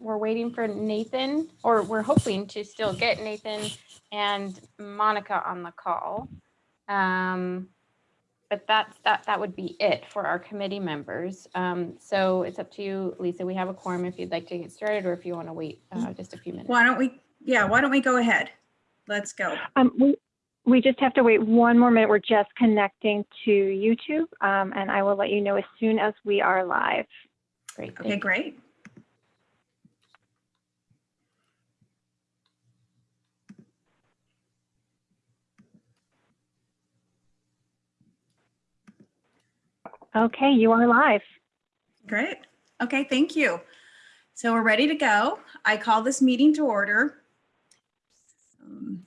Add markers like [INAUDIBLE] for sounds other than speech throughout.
we're waiting for Nathan, or we're hoping to still get Nathan and Monica on the call. Um, but that's, that, that would be it for our committee members. Um, so it's up to you, Lisa. We have a quorum if you'd like to get started or if you want to wait uh, just a few minutes. Why don't we, yeah, why don't we go ahead? Let's go. Um, we, we just have to wait one more minute. We're just connecting to YouTube, um, and I will let you know as soon as we are live. Great. Okay, thank- great. Okay, you are live. Great. Okay, thank you. So we're ready to go. I call this meeting to order. Um,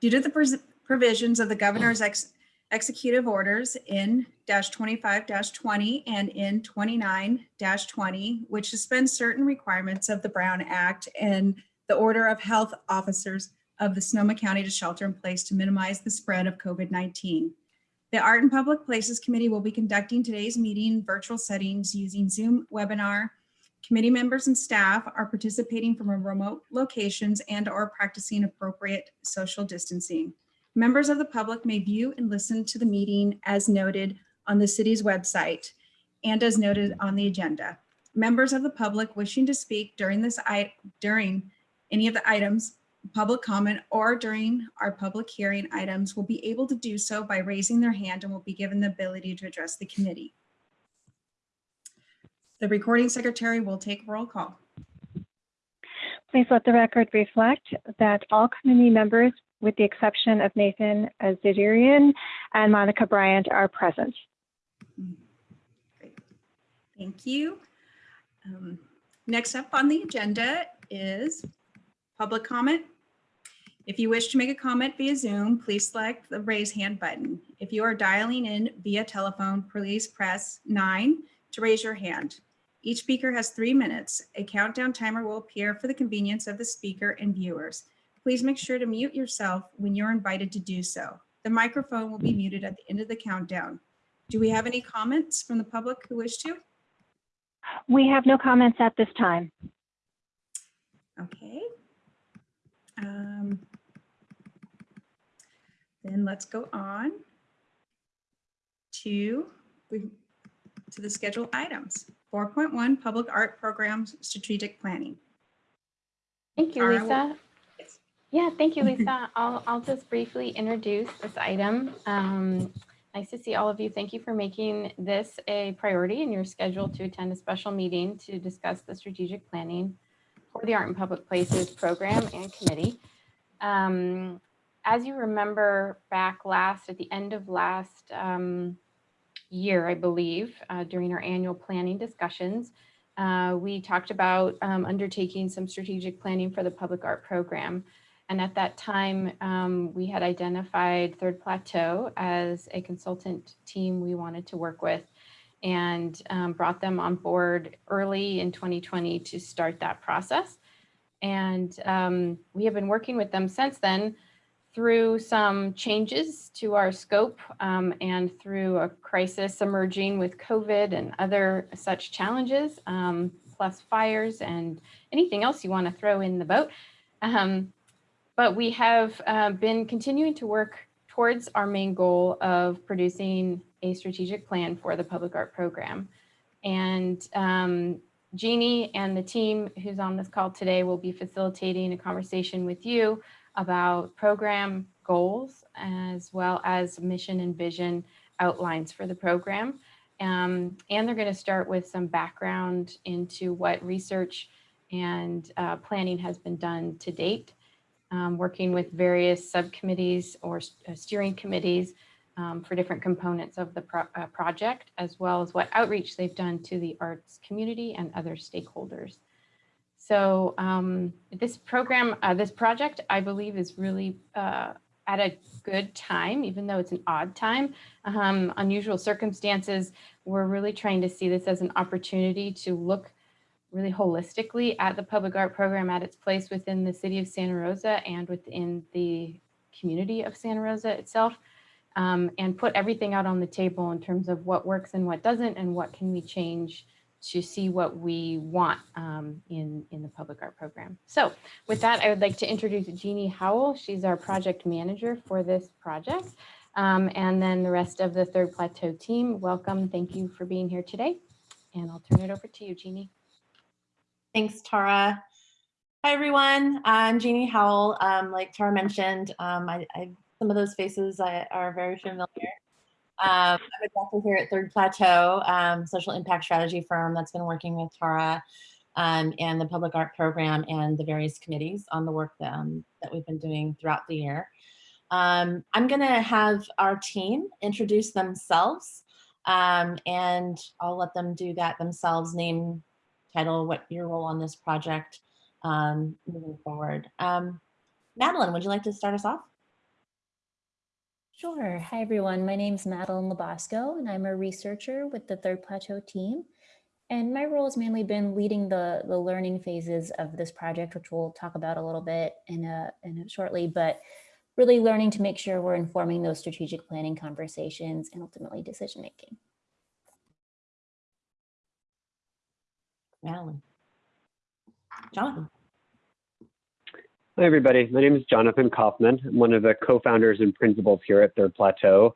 Due to the provisions of the governor's ex- executive orders in dash twenty-five dash twenty and in twenty-nine dash twenty, which suspends certain requirements of the Brown Act and the order of health officers of the Sonoma County to shelter in place to minimize the spread of COVID-19. The Art and Public Places Committee will be conducting today's meeting in virtual settings using Zoom webinar. Committee members and staff are participating from remote locations and are practicing appropriate social distancing. Members of the public may view and listen to the meeting as noted on the city's website and as noted on the agenda. Members of the public wishing to speak during this, during any of the items public comment or during our public hearing items will be able to do so by raising their hand and will be given the ability to address the committee. The recording secretary will take roll call. Please let the record reflect that all committee members, with the exception of Nathan Azarian and Monica Bryant, are present. Great. Thank you. Um, Next up on the agenda is public comment. If you wish to make a comment via Zoom, please select the raise hand button. If you are dialing in via telephone, please press nine to raise your hand. Each speaker has three minutes. A countdown timer will appear for the convenience of the speaker and viewers. Please make sure to mute yourself when you're invited to do so. The microphone will be muted at the end of the countdown. Do we have any comments from the public who wish to? We have no comments at this time. Okay. Um, Then let's go on to, to the scheduled items. 4.1, Public Art Programs Strategic Planning. Thank you, All right, well- Lisa. Yes. Yeah, thank you, Lisa. [LAUGHS] I'll, I'll just briefly introduce this item. Um, Nice to see all of you. Thank you for making this a priority in your schedule to attend a special meeting to discuss the strategic planning for the Art and Public Places Program and Committee. Um, As you remember back last, at the end of last um, year, I believe, uh, during our annual planning discussions, uh, we talked about um, undertaking some strategic planning for the public art program. And at that time, um, we had identified Third Plateau as a consultant team we wanted to work with and um, brought them on board early in 2020 to start that process. And um, we have been working with them since then through some changes to our scope um, and through a crisis emerging with COVID and other such challenges, um, plus fires and anything else you want to throw in the boat. Um, but we have uh, been continuing to work towards our main goal of producing a strategic plan for the public art program. And um, Jeannie and the team who's on this call today will be facilitating a conversation with you about program goals as well as mission and vision outlines for the program. Um, and they're going to start with some background into what research and uh, planning has been done to date, um, working with various subcommittees or uh, steering committees um, for different components of the pro- uh, project, as well as what outreach they've done to the arts community and other stakeholders. So um, this program, uh, this project, I believe is really uh, at a good time, even though it's an odd time, um, unusual circumstances. We're really trying to see this as an opportunity to look really holistically at the public art program at its place within the city of Santa Rosa and within the community of Santa Rosa itself. um, and put everything out on the table in terms of what works and what doesn't and what can we change to see what we want um, in in the public art program. So with that, I would like to introduce Jeannie Howell. She's our project manager for this project. Um, and then the rest of the Third Plateau team, welcome. Thank you for being here today. And I'll turn it over to you, Jeannie. Thanks, Tara. Hi, everyone. I'm Jeannie Howell. Um, like Tara mentioned, um, I, I, some of those faces I, are very familiar. Um, I'm a director here at Third Plateau, um, social impact strategy firm that's been working with Tara um, and the public art program and the various committees on the work that, um, we've been doing throughout the year. Um, I'm going to have our team introduce themselves um, and I'll let them do that themselves, name, title, what your role on this project moving forward. Madeline, would you like to start us off? Sure. Hi, everyone. My name is Madeline Labasco, and I'm a researcher with the Third Plateau team. And my role has mainly been leading the, the learning phases of this project, which we'll talk about a little bit in a, in a shortly, but really learning to make sure we're informing those strategic planning conversations and ultimately decision making. Madeline. Jonathan. Hi, everybody. My name is Jonathan Kaufman. I'm one of the co-founders and principals here at Third Plateau.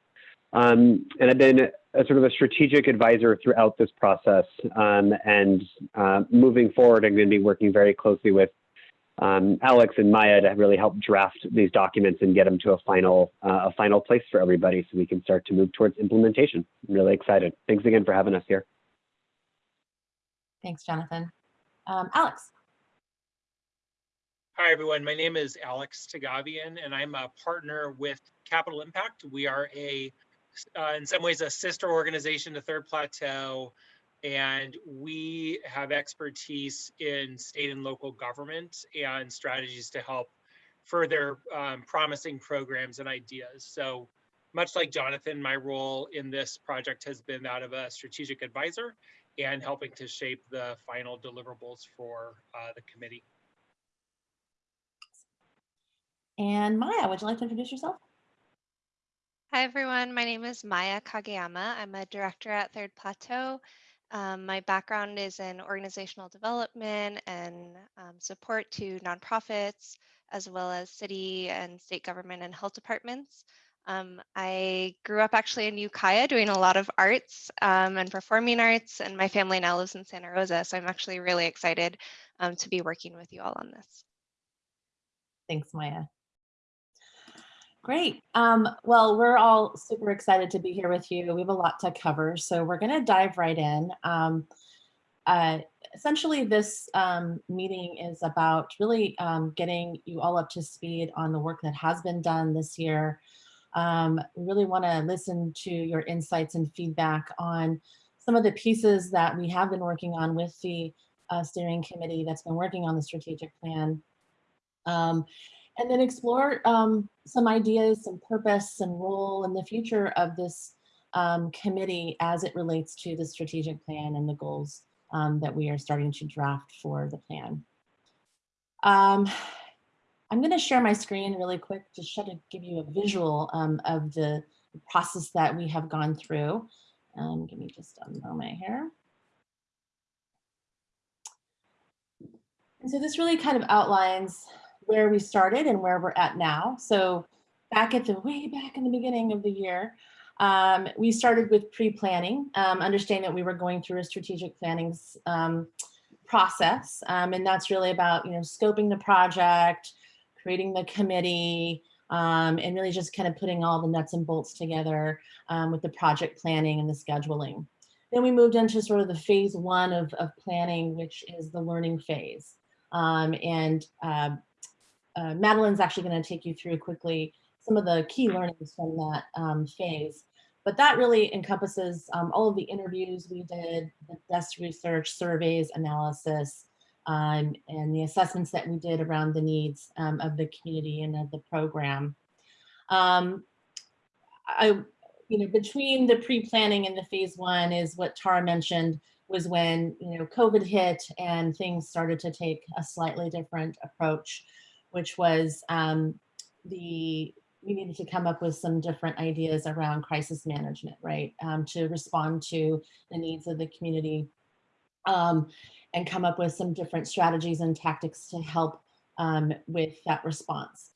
Um, and I've been a sort of a strategic advisor throughout this process. Um, and uh, moving forward, I'm going to be working very closely with um, Alex and Maya to really help draft these documents and get them to a final, uh, a final place for everybody so we can start to move towards implementation. I'm really excited. Thanks again for having us here. Thanks, Jonathan. Um, Alex. Hi, everyone. My name is Alex Tagavian, and I'm a partner with Capital Impact. We are a, uh, in some ways, a sister organization to Third Plateau, and we have expertise in state and local government and strategies to help further um, promising programs and ideas. So much like Jonathan, my role in this project has been that of a strategic advisor and helping to shape the final deliverables for uh, the committee. And Maya, would you like to introduce yourself? Hi, everyone. My name is Maya Kageyama. I'm a director at Third Plateau. Um, my background is in organizational development and um, support to nonprofits, as well as city and state government and health departments. Um, I grew up actually in Ukiah doing a lot of arts um, and performing arts, and my family now lives in Santa Rosa. So I'm actually really excited um, to be working with you all on this. Thanks, Maya. Great. Um, well, we're all super excited to be here with you. We have a lot to cover, so we're going to dive right in. Um, uh, essentially, this um, meeting is about really um, getting you all up to speed on the work that has been done this year. Um, we really want to listen to your insights and feedback on some of the pieces that we have been working on with the uh, steering committee that's been working on the strategic plan. Um, and then explore um, some ideas, some purpose and role in the future of this um, committee as it relates to the strategic plan and the goals um, that we are starting to draft for the plan. Um, I'm going to share my screen really quick to try to give you a visual um, of the process that we have gone through. Um, give me just a moment here. And so this really kind of outlines where we started and where we're at now. So back at the way back in the beginning of the year, um, we started with pre-planning, um, understanding that we were going through a strategic planning um, process. Um, and that's really about, you know, scoping the project, creating the committee, um, and really just kind of putting all the nuts and bolts together um, with the project planning and the scheduling. Then we moved into sort of the phase one of, of planning, which is the learning phase. and uh, uh, Madeline's actually going to take you through quickly some of the key learnings from that um, phase. But that really encompasses um, all of the interviews we did, the desk research, surveys, analysis, um, and the assessments that we did around the needs um, of the community and of the program. Um, I, you know, between the pre-planning and the phase one is what Tara mentioned was when, you know, COVID hit and things started to take a slightly different approach which was um, the we needed to come up with some different ideas around crisis management, right, um, to respond to the needs of the community um, and come up with some different strategies and tactics to help um, with that response.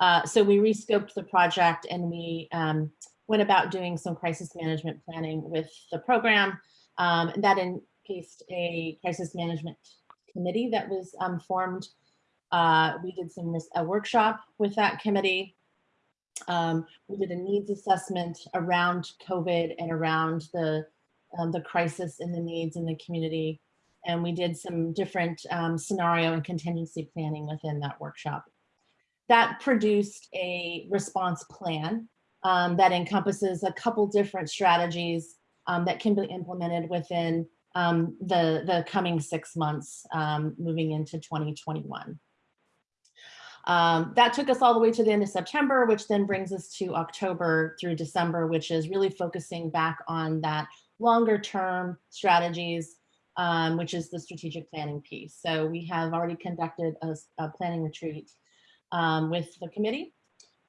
Uh, so we rescoped the project and we um, went about doing some crisis management planning with the program. Um, and that encased a crisis management committee that was um, formed. Uh, we did some a workshop with that committee. Um, we did a needs assessment around COVID and around the um, the crisis and the needs in the community. And we did some different um, scenario and contingency planning within that workshop. That produced a response plan um, that encompasses a couple different strategies um, that can be implemented within um, the, the coming six months moving into 2021. Um, that took us all the way to the end of September, which then brings us to October through December, which is really focusing back on that longer term strategies, um, which is the strategic planning piece. So we have already conducted a planning retreat um, with the committee.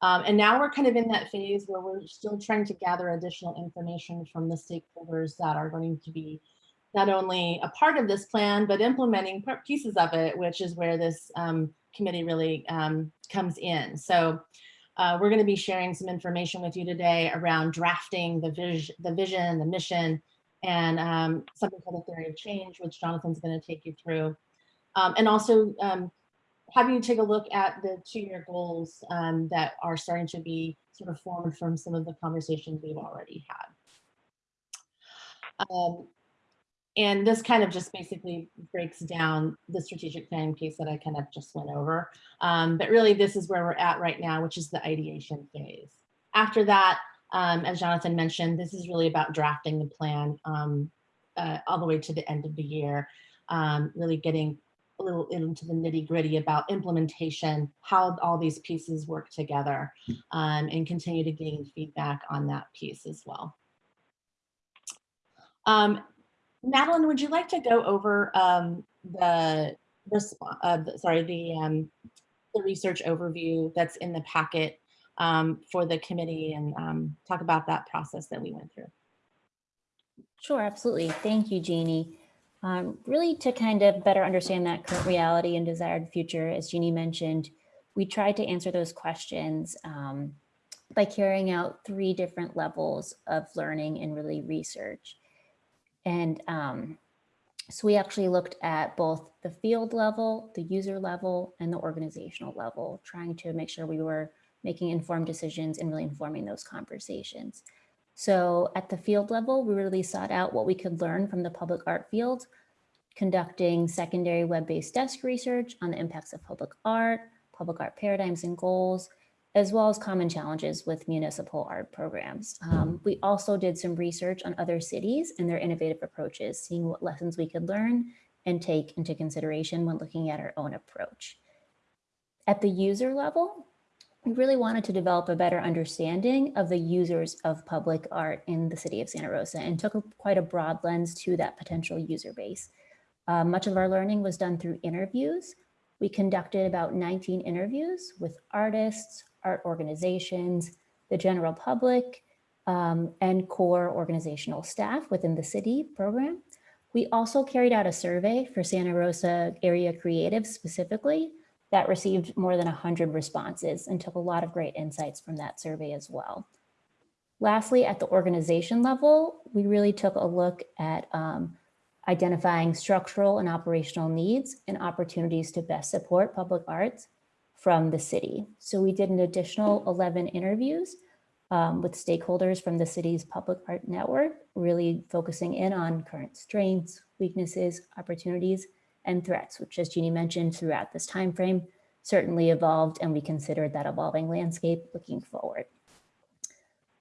Um, and now we're kind of in that phase where we're still trying to gather additional information from the stakeholders that are going to be not only a part of this plan, but implementing pieces of it, which is where this um, committee really um, comes in. So uh, we're going to be sharing some information with you today around drafting the vision, the vision, the mission, and um, something called the theory of change, which Jonathan's going to take you through. Um, and also um, have you take a look at the two-year goals um, that are starting to be sort of formed from some of the conversations we've already had. Um, and this kind of just basically breaks down the strategic planning piece that I kind of just went over. Um, but really, this is where we're at right now, which is the ideation phase. After that, um, as Jonathan mentioned, this is really about drafting the plan um, uh, all the way to the end of the year, um, really getting a little into the nitty gritty about implementation, how all these pieces work together, um, and continue to gain feedback on that piece as well. Um, Madeline, would you like to go over um, the uh, sorry, the, um, the research overview that's in the packet um, for the committee and um, talk about that process that we went through? Sure, absolutely. Thank you, Jeannie. Um, really to kind of better understand that current reality and desired future, as Jeannie mentioned, we tried to answer those questions um, by carrying out three different levels of learning and really research. And um, so we actually looked at both the field level, the user level, and the organizational level, trying to make sure we were making informed decisions and really informing those conversations. So at the field level, we really sought out what we could learn from the public art field, conducting secondary web-based desk research on the impacts of public art, public art paradigms and goals, as well as common challenges with municipal art programs. Um, we also did some research on other cities and their innovative approaches, seeing what lessons we could learn and take into consideration when looking at our own approach. At the user level, we really wanted to develop a better understanding of the users of public art in the city of Santa Rosa and took a, quite a broad lens to that potential user base. Uh, much of our learning was done through interviews. We conducted about 19 interviews with artists, art organizations, the general public, um, and core organizational staff within the city program. We also carried out a survey for Santa Rosa area creatives specifically that received more than 100 responses and took a lot of great insights from that survey as well. Lastly, at the organization level, we really took a look at um, identifying structural and operational needs and opportunities to best support public arts from the city. So we did an additional 11 interviews um, with stakeholders from the city's public art network, really focusing in on current strengths, weaknesses, opportunities, and threats, which as Jeannie mentioned throughout this time frame, certainly evolved and we considered that evolving landscape looking forward.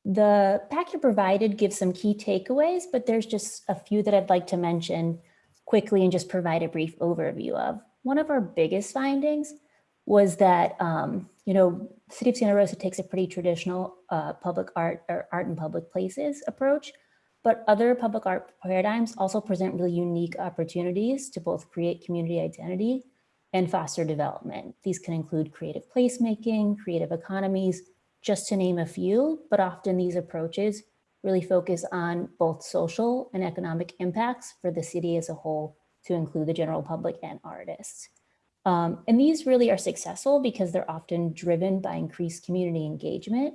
The packet provided gives some key takeaways, but there's just a few that I'd like to mention quickly and just provide a brief overview of. One of our biggest findings was that, um, you know, City of Santa Rosa takes a pretty traditional uh, public art or art in public places approach, but other public art paradigms also present really unique opportunities to both create community identity and foster development. These can include creative placemaking, creative economies, just to name a few, but often these approaches really focus on both social and economic impacts for the city as a whole to include the general public and artists. Um, and these really are successful because they're often driven by increased community engagement.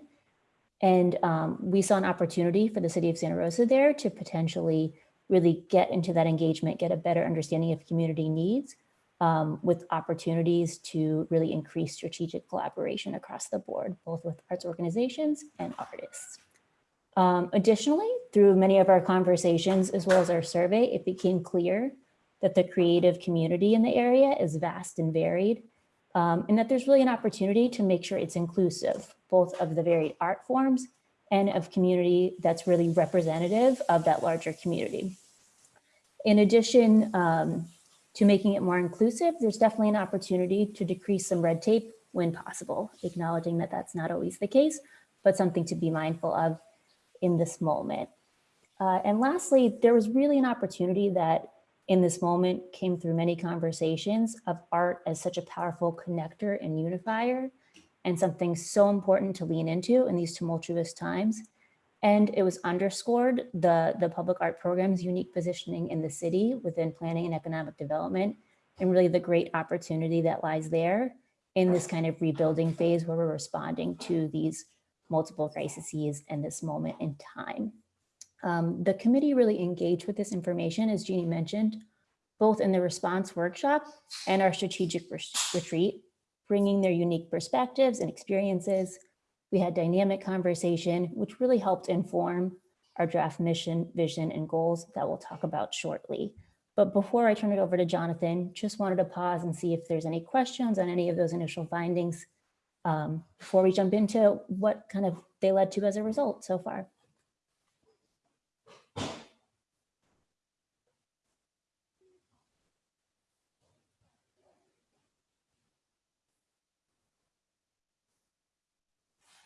And um, we saw an opportunity for the city of Santa Rosa there to potentially really get into that engagement, get a better understanding of community needs um, with opportunities to really increase strategic collaboration across the board, both with arts organizations and artists. Um, additionally, through many of our conversations, as well as our survey, it became clear that the creative community in the area is vast and varied, um, and that there's really an opportunity to make sure it's inclusive, both of the varied art forms and of community that's really representative of that larger community. In addition um, to making it more inclusive, there's definitely an opportunity to decrease some red tape when possible, acknowledging that that's not always the case, but something to be mindful of in this moment. Uh, and lastly, there was really an opportunity that in this moment came through many conversations of art as such a powerful connector and unifier and something so important to lean into in these tumultuous times. And it was underscored the, the public art program's unique positioning in the city within planning and economic development and really the great opportunity that lies there in this kind of rebuilding phase where we're responding to these multiple crises in this moment in time. Um, the committee really engaged with this information, as Jeannie mentioned, both in the response workshop and our strategic retreat, bringing their unique perspectives and experiences. We had dynamic conversation, which really helped inform our draft mission, vision, and goals that we'll talk about shortly. But before I turn it over to Jonathan, just wanted to pause and see if there's any questions on any of those initial findings um, before we jump into what kind of they led to as a result so far.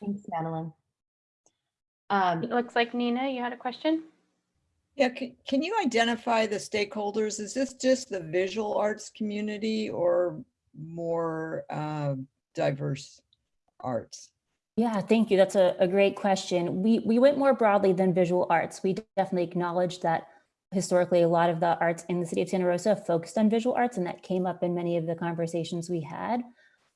Thanks, Madeline. Um, It looks like Nina, you had a question? Yeah, can, can you identify the stakeholders? Is this just the visual arts community or more uh, diverse arts? Yeah, thank you. That's a, a great question. We, we went more broadly than visual arts. We definitely acknowledged that historically a lot of the arts in the city of Santa Rosa focused on visual arts and that came up in many of the conversations we had.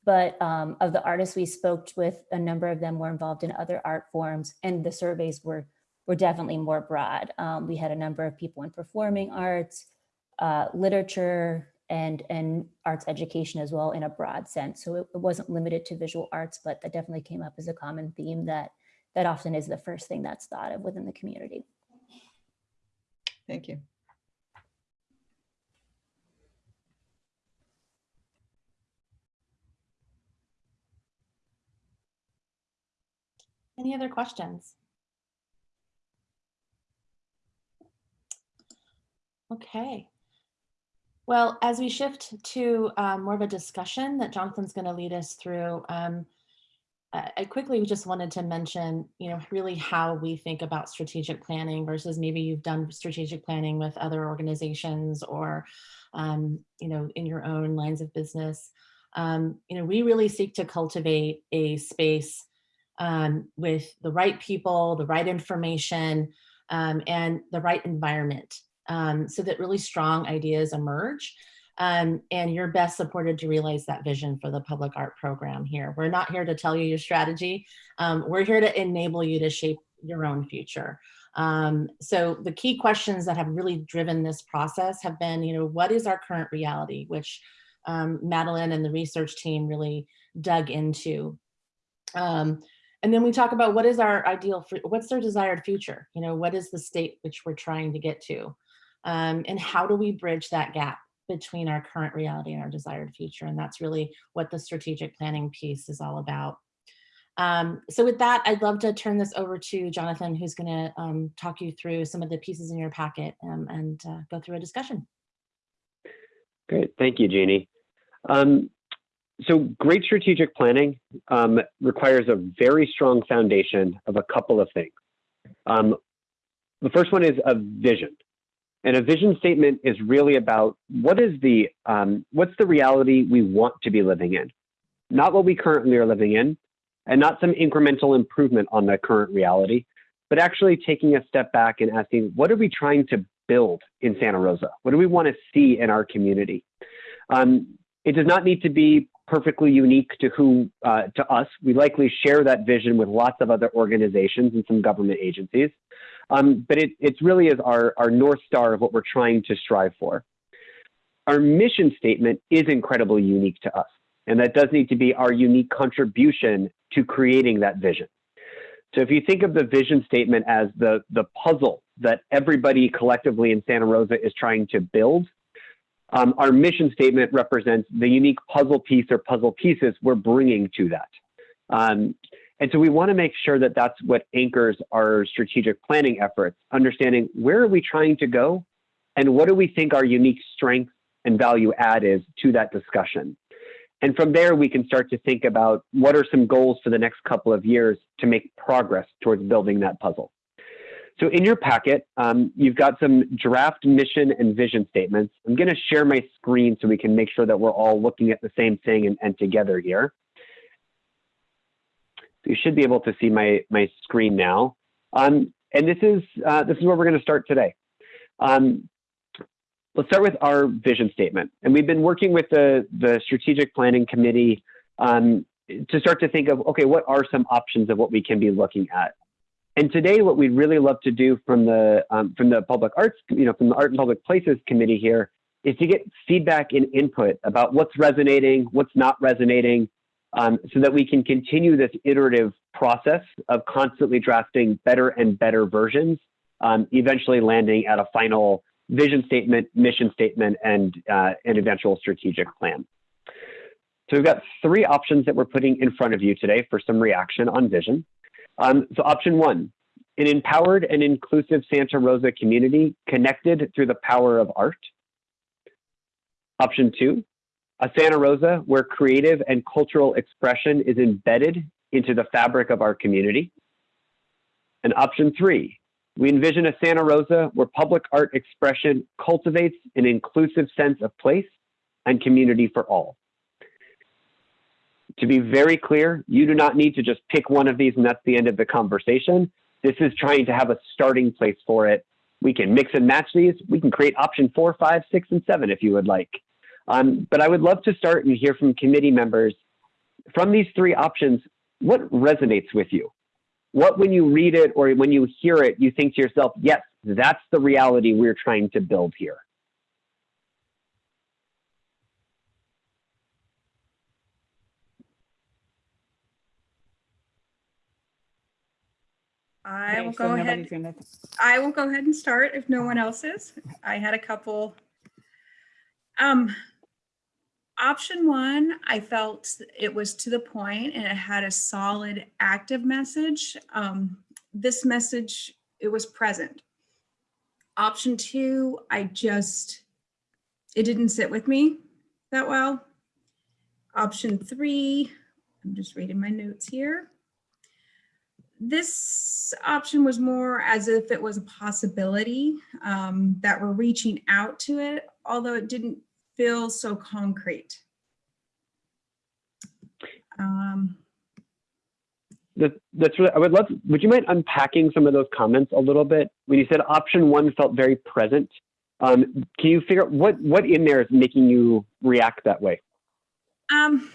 But um, of the artists we spoke with, a number of them were involved in other art forms and the surveys were, were definitely more broad. Um, we had a number of people in performing arts, uh, literature, and, and arts education as well in a broad sense. So it, it wasn't limited to visual arts, but that definitely came up as a common theme that, that often is the first thing that's thought of within the community. Thank you. Any other questions? Okay. Well, as we shift to um, more of a discussion that Jonathan's going to lead us through, um, I quickly just wanted to mention, you know, really how we think about strategic planning versus maybe you've done strategic planning with other organizations or, um, you know, in your own lines of business. Um, you know, we really seek to cultivate a space um, with the right people, the right information, um, and the right environment um, so that really strong ideas emerge. Um, and you're best supported to realize that vision for the public art program here. We're not here to tell you your strategy. Um, we're here to enable you to shape your own future. Um, so the key questions that have really driven this process have been, you know, what is our current reality, which um, Madeline and the research team really dug into. And then we talk about what is our ideal, what's their desired future? You know, what is the state which we're trying to get to? Um, and how do we bridge that gap between our current reality and our desired future? And that's really what the strategic planning piece is all about. Um, so with that, I'd love to turn this over to Jonathan, who's gonna um, talk you through some of the pieces in your packet um, and uh, go through a discussion. Great, thank you, Jeannie. Um, so great strategic planning um, requires a very strong foundation of a couple of things. Um, the first one is a vision. And a vision statement is really about what is the, um, what's the reality we want to be living in? Not what we currently are living in, and not some incremental improvement on the current reality, but actually taking a step back and asking, what are we trying to build in Santa Rosa? What do we want to see in our community? Um, it does not need to be perfectly unique to who uh, to us. We likely share that vision with lots of other organizations and some government agencies. Um, but it, it really is our, our North Star of what we're trying to strive for. Our mission statement is incredibly unique to us. And that does need to be our unique contribution to creating that vision. So if you think of the vision statement as the, the puzzle that everybody collectively in Santa Rosa is trying to build, um, our mission statement represents the unique puzzle piece or puzzle pieces we're bringing to that. Um, and so we want to make sure that that's what anchors our strategic planning efforts, understanding where are we trying to go and what do we think our unique strength and value add is to that discussion. And from there, we can start to think about what are some goals for the next couple of years to make progress towards building that puzzle. So in your packet, um, you've got some draft mission and vision statements. I'm going to share my screen so we can make sure that we're all looking at the same thing and, and together here. So you should be able to see my, my screen now. Um, and this is, uh, this is where we're going to start today. Um, let's start with our vision statement. And we've been working with the, the strategic planning committee um, to start to think of, okay, what are some options of what we can be looking at? And today, what we'd really love to do from the um, from the public arts, you know, from the Art and Public Places Committee here, is to get feedback and input about what's resonating, what's not resonating, um, so that we can continue this iterative process of constantly drafting better and better versions, um, eventually landing at a final vision statement, mission statement, and uh, an eventual strategic plan. So we've got three options that we're putting in front of you today for some reaction on vision. Um, so option one, an empowered and inclusive Santa Rosa community connected through the power of art. Option two, a Santa Rosa where creative and cultural expression is embedded into the fabric of our community. And option three, we envision a Santa Rosa where public art expression cultivates an inclusive sense of place and community for all. To be very clear, you do not need to just pick one of these and that's the end of the conversation. This is trying to have a starting place for it. We can mix and match these. We can create option four, five, six, and seven if you would like. Um, but I would love to start and hear from committee members from these three options, what resonates with you? What, when you read it or when you hear it, you think to yourself, yes, that's the reality we're trying to build here. I Okay, will so go nobody's ahead. gonna- I will go ahead and start if no one else is. I had a couple. Um, option one, I felt it was to the point and it had a solid active message. Um, this message, it was present. Option two, I just, it didn't sit with me that well. Option three, I'm just reading my notes here this option was more as if it was a possibility um, that we're reaching out to it, although it didn't feel so concrete. Um, That, that's really, I would love, would you mind unpacking some of those comments a little bit? When you said option one felt very present, um, can you figure out what, what in there is making you react that way? um,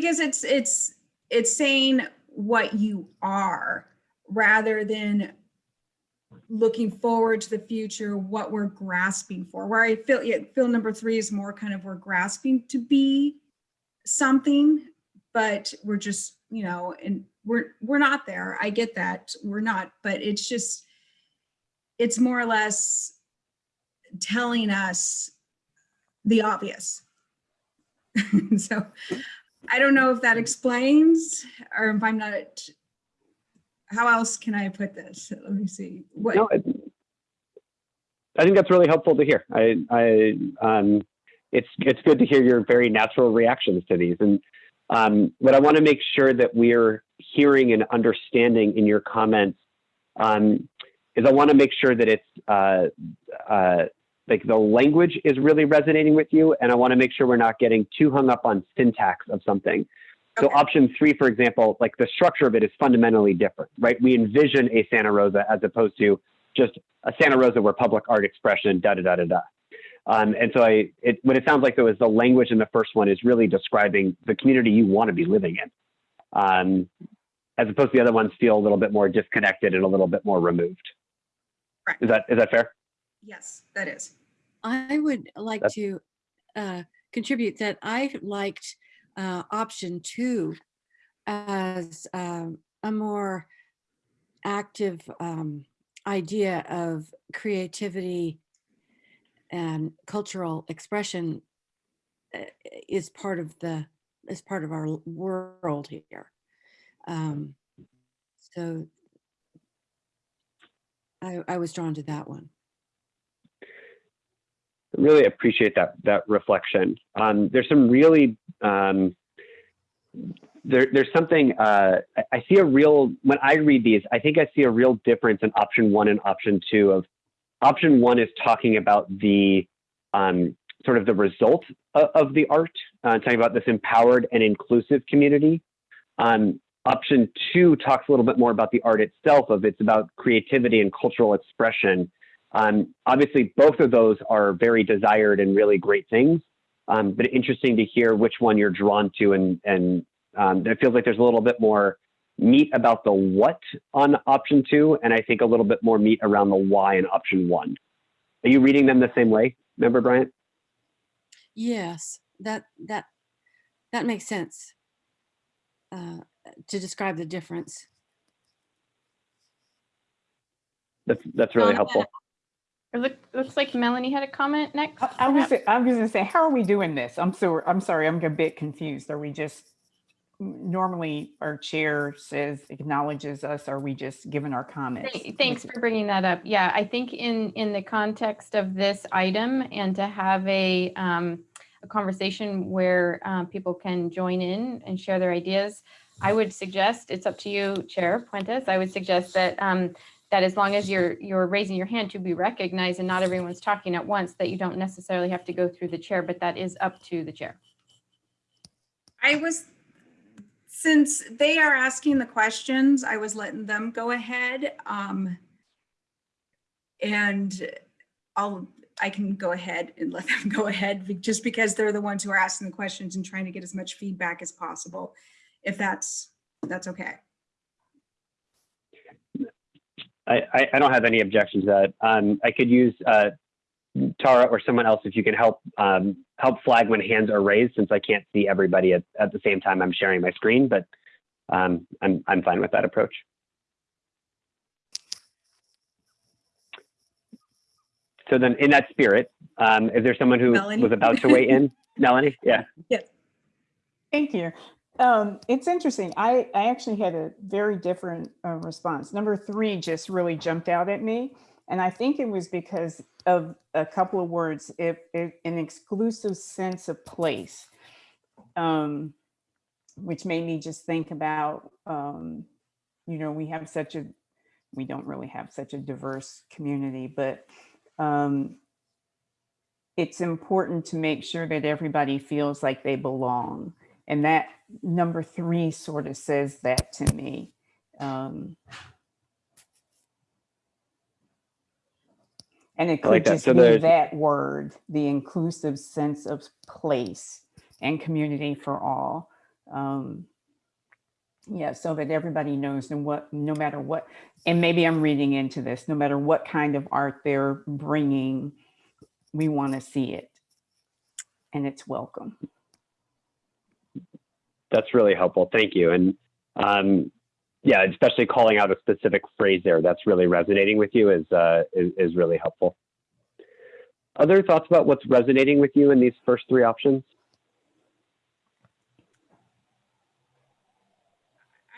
because it's it's it's saying what you are rather than looking forward to the future what we're grasping for where i feel yeah, feel number three is more kind of we're grasping to be something but we're just you know and we're we're not there. I get that we're not but it's just it's more or less telling us the obvious. [LAUGHS] So I don't know if that explains or if I'm not, how else can I put this? Let me see. What, No, it- I think that's really helpful to hear. I, I, um, it's, it's good to hear your very natural reactions to these. And um, what I want to make sure that we're hearing and understanding in your comments um, is I want to make sure that it's uh, uh, like the language is really resonating with you, and I want to make sure we're not getting too hung up on syntax of something. So Okay. option three, for example, like the structure of it is fundamentally different, right? We envision a Santa Rosa as opposed to just a Santa Rosa where public art expression, da da da da da. Um, and so I, it, what it sounds like though is the language in the first one is really describing the community you want to be living in, um, as opposed to the other ones feel a little bit more disconnected and a little bit more removed. Correct. Is that is that fair? Yes, that is. I would like That's- to uh, contribute that I liked uh, option two as um, a more active um, idea of creativity and cultural expression uh, is part of the is part of our world here. Um, so I, I was drawn to that one. Really appreciate that that reflection. Um, there's some really um, there, there's something uh, I, see a real when I read these. I think I see a real difference in option one and option two. Of option one is talking about the um, sort of the result of, of the art, uh, talking about this empowered and inclusive community. Um, option two talks a little bit more about the art itself. Of it's about creativity and cultural expression. Um, obviously, both of those are very desired and really great things, um, but interesting to hear which one you're drawn to. And, and um, it feels like there's a little bit more meat about the what on option two, and I think a little bit more meat around the why in option one. Are you reading them the same way, Member Bryant? Yes, that that that makes sense uh, to describe the difference. That's, that's really Um, helpful. It look, looks like Melanie had a comment next. I- I was? I was gonna say, how are we doing this? I'm so, I'm sorry, I'm a bit confused. Are we just, normally our chair says, acknowledges us, are we just giving our comments? Thanks for bringing that up. Yeah, I think in, in the context of this item and to have a, um, a conversation where um, people can join in and share their ideas, I would suggest, it's up to you, Chair Puentes, I would suggest that, um, that as long as you're, you're raising your hand to be recognized and not everyone's talking at once, that you don't necessarily have to go through the chair, but that is up to the chair. I was, since they are asking the questions, I was letting them go ahead. Um, and I'll, I can go ahead and let them [LAUGHS] go ahead just because they're the ones who are asking the questions and trying to get as much feedback as possible. If that's, that's okay. I, I, I don't have any objections to that. Um, I could use uh, Tara or someone else if you can help um, help flag when hands are raised, since I can't see everybody at, at the same time I'm sharing my screen. But um, I'm I'm fine with that approach. So then, in that spirit, um, is there someone who Melanie? was about to weigh in? [LAUGHS] Melanie, yeah. Yes. Thank you. Um, it's interesting. I, I actually had a very different uh, response. Number three just really jumped out at me. And I think it was because of a couple of words, if, if an exclusive sense of place, um, which made me just think about, um, you know, we have such a, we don't really have such a diverse community, but um, it's important to make sure that everybody feels like they belong. And that number three sort of says that to me. Um, and it I like could that. just So be that word, the inclusive sense of place and community for all. Um, yeah, so that everybody knows no what, no matter what, and maybe I'm reading into this, no matter what kind of art they're bringing, we want to see it, and it's welcome. That's really helpful. Thank you. And um, yeah, especially calling out a specific phrase there that's really resonating with you is, uh, is, is really helpful. Other thoughts about what's resonating with you in these first three options?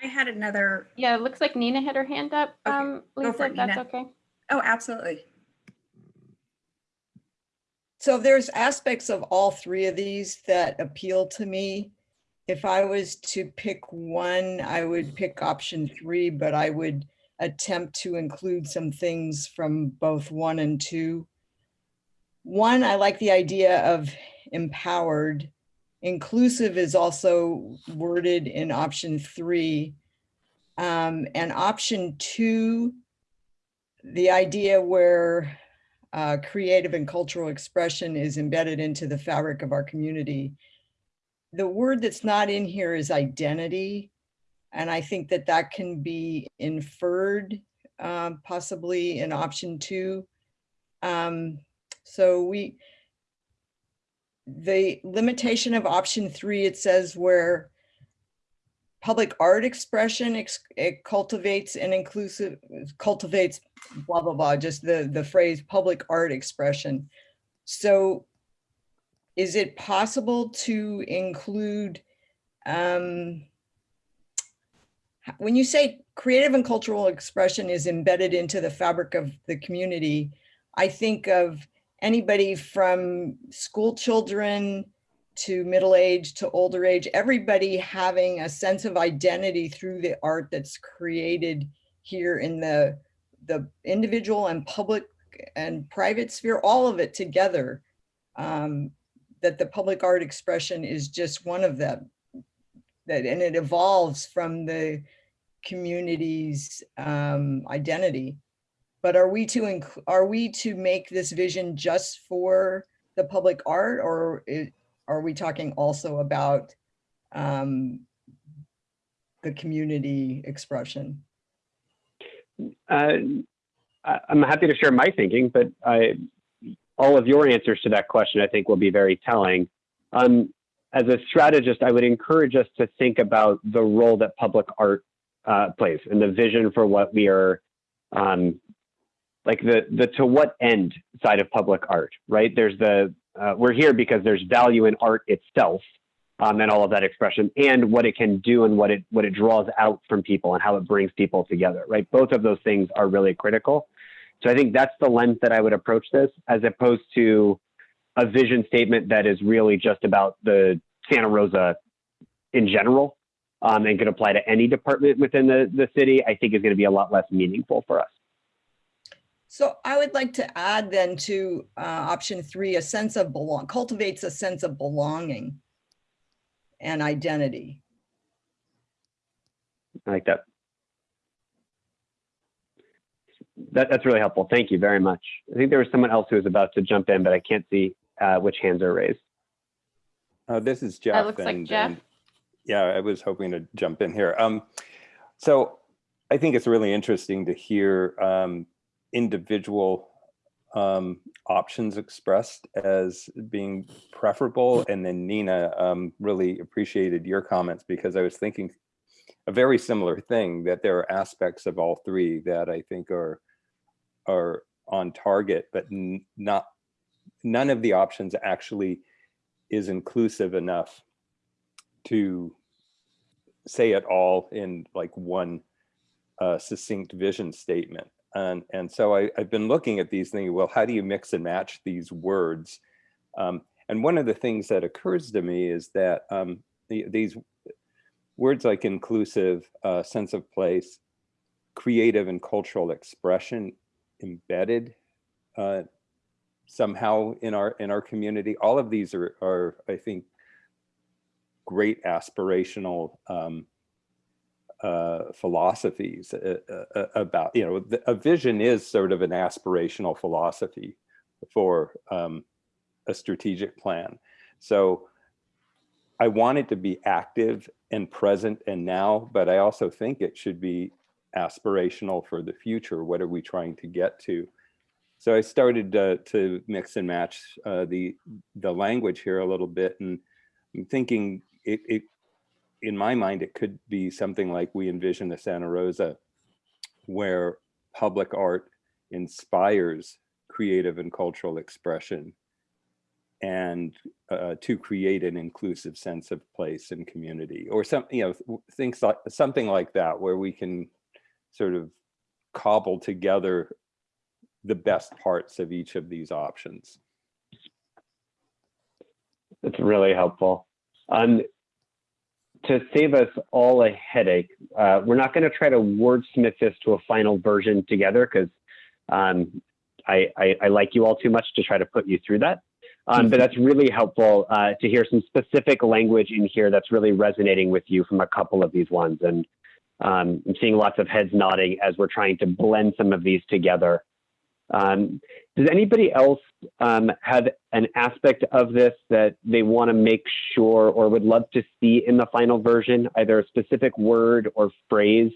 I had another, Yeah, it looks like Nina had her hand up. Okay, Um, go Lisa, for it, that's Nina. okay. oh, absolutely. So there's aspects of all three of these that appeal to me. If I was to pick one, I would pick option three, but I would attempt to include some things from both one and two. one, I like the idea of empowered. Inclusive is also worded in option three. Um, and option two, the idea where uh, creative and cultural expression is embedded into the fabric of our community. The word that's not in here is identity. And I think that that can be inferred um, possibly in option two. Um, so we, the limitation of option three, it says where public art expression ex- it cultivates an inclusive, cultivates blah, blah, blah, just the, the phrase public art expression. So is it possible to include, um, when you say creative and cultural expression is embedded into the fabric of the community, I think of anybody from school children to middle age to older age, everybody having a sense of identity through the art that's created here in the, the individual and public and private sphere, all of it together. Um, that the public art expression is just one of them. That, and it evolves from the community's um, identity. But are we to are we to make this vision just for the public art, or are we talking also about um, the community expression? Uh, I'm happy to share my thinking, but I, all of your answers to that question, I think, will be very telling. Um, as a strategist, I would encourage us to think about the role that public art uh, plays and the vision for what we are, um, like the the to what end side of public art, right? There's the uh, we're here because there's value in art itself, um, and all of that expression, and what it can do and what it what it draws out from people and how it brings people together, right? Both of those things are really critical. So I think that's the lens that I would approach this, as opposed to a vision statement that is really just about the Santa Rosa in general um, and could apply to any department within the, the city, I think is going to be a lot less meaningful for us. So I would like to add then to uh, option three, a sense of belong, cultivates a sense of belonging and identity. I like that. That, that's really helpful. Thank you very much. I think there was someone else who was about to jump in, but I can't see uh, which hands are raised. Uh, this is Jeff. That looks like Jeff. and, Yeah, I was hoping to jump in here. Um, so I think it's really interesting to hear um, individual um, options expressed as being preferable. And then Nina um, really appreciated your comments because I was thinking a very similar thing that there are aspects of all three that I think are are on target, but not none of the options actually is inclusive enough to say it all in like one uh, succinct vision statement. And, and so I, I've been looking at these thinking, well, how do you mix and match these words? Um, and one of the things that occurs to me is that um, the, these words like inclusive, uh, sense of place, creative and cultural expression embedded uh, somehow in our in our community. All of these are, are I think, great aspirational um, uh, philosophies uh, uh, about, you know, a vision is sort of an aspirational philosophy for um, a strategic plan. So I want it to be active and present and now, but I also think it should be aspirational for the future. What are we trying to get to? So I started uh, to mix and match uh, the the language here a little bit, and I'm thinking it, it in my mind it could be something like we envision a Santa Rosa, where public art inspires creative and cultural expression, and uh, to create an inclusive sense of place and community, or some you know things like something like that, where we can sort of cobble together the best parts of each of these options. That's really helpful. Um, to save us all a headache, uh, we're not going to try to wordsmith this to a final version together because um, I, I, I like you all too much to try to put you through that. Um, but that's really helpful uh, to hear some specific language in here that's really resonating with you from a couple of these ones. And um, I'm seeing lots of heads nodding as we're trying to blend some of these together. Um, does anybody else um, have an aspect of this that they want to make sure or would love to see in the final version, either a specific word or phrase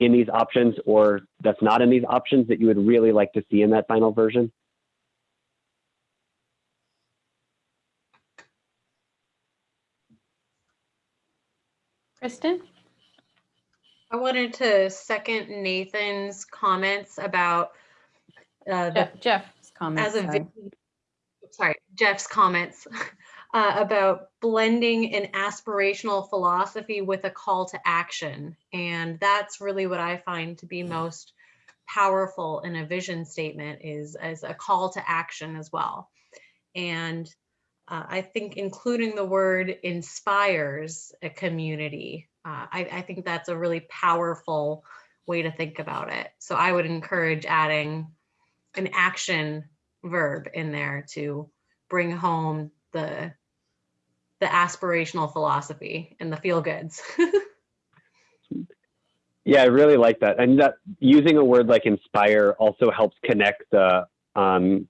in these options or that's not in these options that you would really like to see in that final version? Kristen? I wanted to second Nathan's comments about uh, the Jeff, Jeff's comment. as a sorry. sorry jeff's comments [LAUGHS] uh, about blending an aspirational philosophy with a call to action and that's really what i find to be most powerful in a vision statement is as a call to action as well and uh, i think including the word inspires a community uh, I, I think that's a really powerful way to think about it so i would encourage adding an action verb in there to bring home the the aspirational philosophy and the feel goods. [LAUGHS] Yeah, I really like that. And that using a word like inspire also helps connect the um,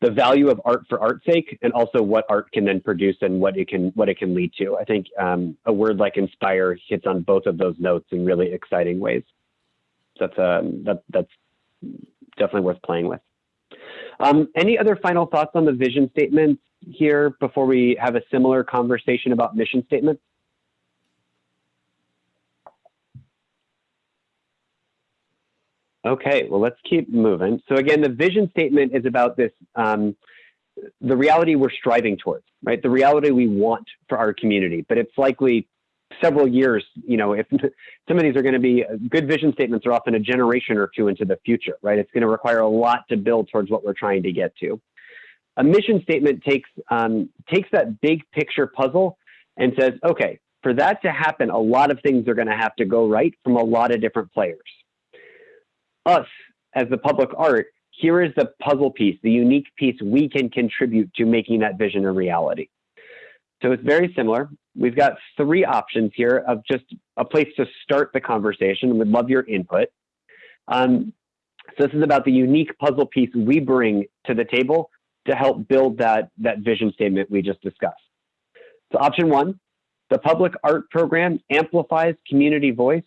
the value of art for art's sake and also what art can then produce and what it can what it can lead to. I think um, a word like inspire hits on both of those notes in really exciting ways. That's um, that that's definitely worth playing with. Um, any other final thoughts on the vision statements here before we have a similar conversation about mission statements? Okay, well, let's keep moving. So again, the vision statement is about this, um, the reality we're striving towards, right? The reality we want for our community, but it's likely several years, you know, if [LAUGHS] some of these are going to be good vision statements are often a generation or two into the future, right? It's going to require a lot to build towards what we're trying to get to. A mission statement takes um, takes that big picture puzzle and says, okay, for that to happen, a lot of things are going to have to go right from a lot of different players. Us as the public art, here is the puzzle piece, the unique piece we can contribute to making that vision a reality. So it's very similar. We've got three options here of just a place to start the conversation. We'd love your input. Um, so this is about the unique puzzle piece we bring to the table to help build that, that vision statement we just discussed. So option one, the public art program amplifies community voice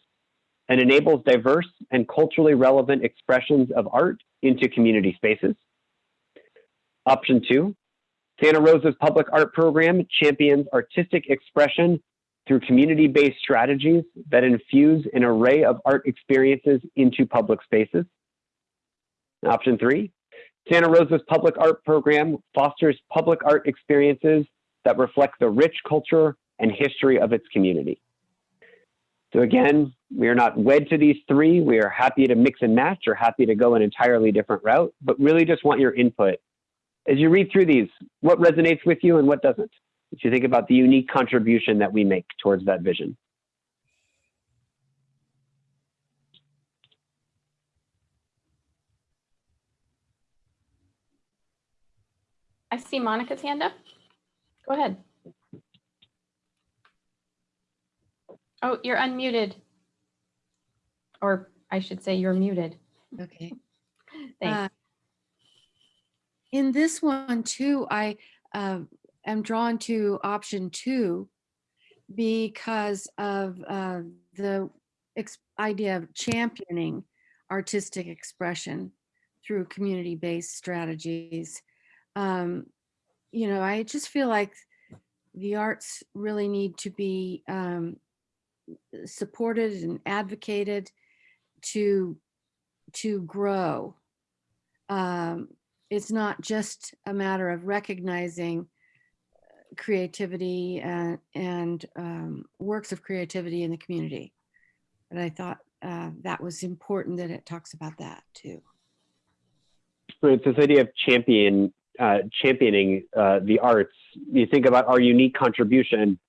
and enables diverse and culturally relevant expressions of art into community spaces. Option two, Santa Rosa's public art program champions artistic expression through community-based strategies that infuse an array of art experiences into public spaces. Option three, Santa Rosa's public art program fosters public art experiences that reflect the rich culture and history of its community. So again, we are not wed to these three. We are happy to mix and match or happy to go an entirely different route, but really just want your input as you read through these, what resonates with you and what doesn't? As you think about the unique contribution that we make towards that vision. I see Monica's hand up. Go ahead. Oh, you're unmuted. Or I should say you're muted. Okay. [LAUGHS] Thanks. Uh, In this one too, I uh, am drawn to option two because of uh, the idea of championing artistic expression through community-based strategies. Um, you know, I just feel like the arts really need to be um, supported and advocated to to grow. Um, it's not just a matter of recognizing creativity and, and um, works of creativity in the community. And I thought uh, that was important that it talks about that too. So It's this idea of champion, uh, championing uh, the arts. You think about our unique contribution.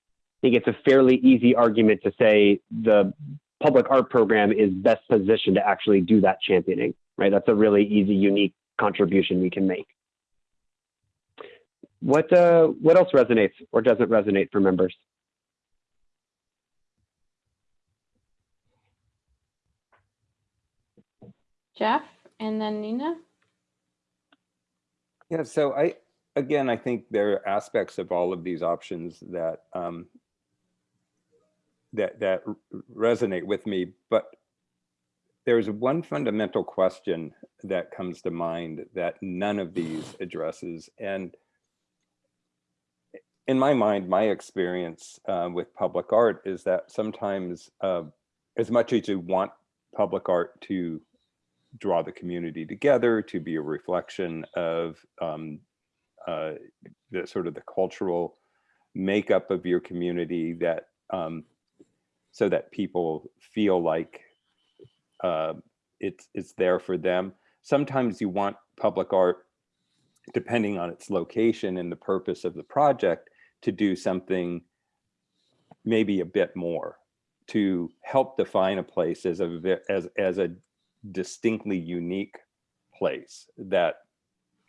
I think it's a fairly easy argument to say the public art program is best positioned to actually do that championing, right? That's a really easy, unique contribution we can make. What uh, what else resonates or doesn't resonate for members? Jeff and then Nina. Yeah, so I, again, I think there are aspects of all of these options that um, that that resonate with me, but there's one fundamental question that comes to mind that none of these addresses. And in my mind, my experience uh, with public art is that sometimes, uh, as much as you want public art to draw the community together, to be a reflection of um, uh, the sort of the cultural makeup of your community, that um, so that people feel like uh, it's it's there for them. Sometimes you want public art, depending on its location and the purpose of the project, to do something maybe a bit more to help define a place as a as as a distinctly unique place that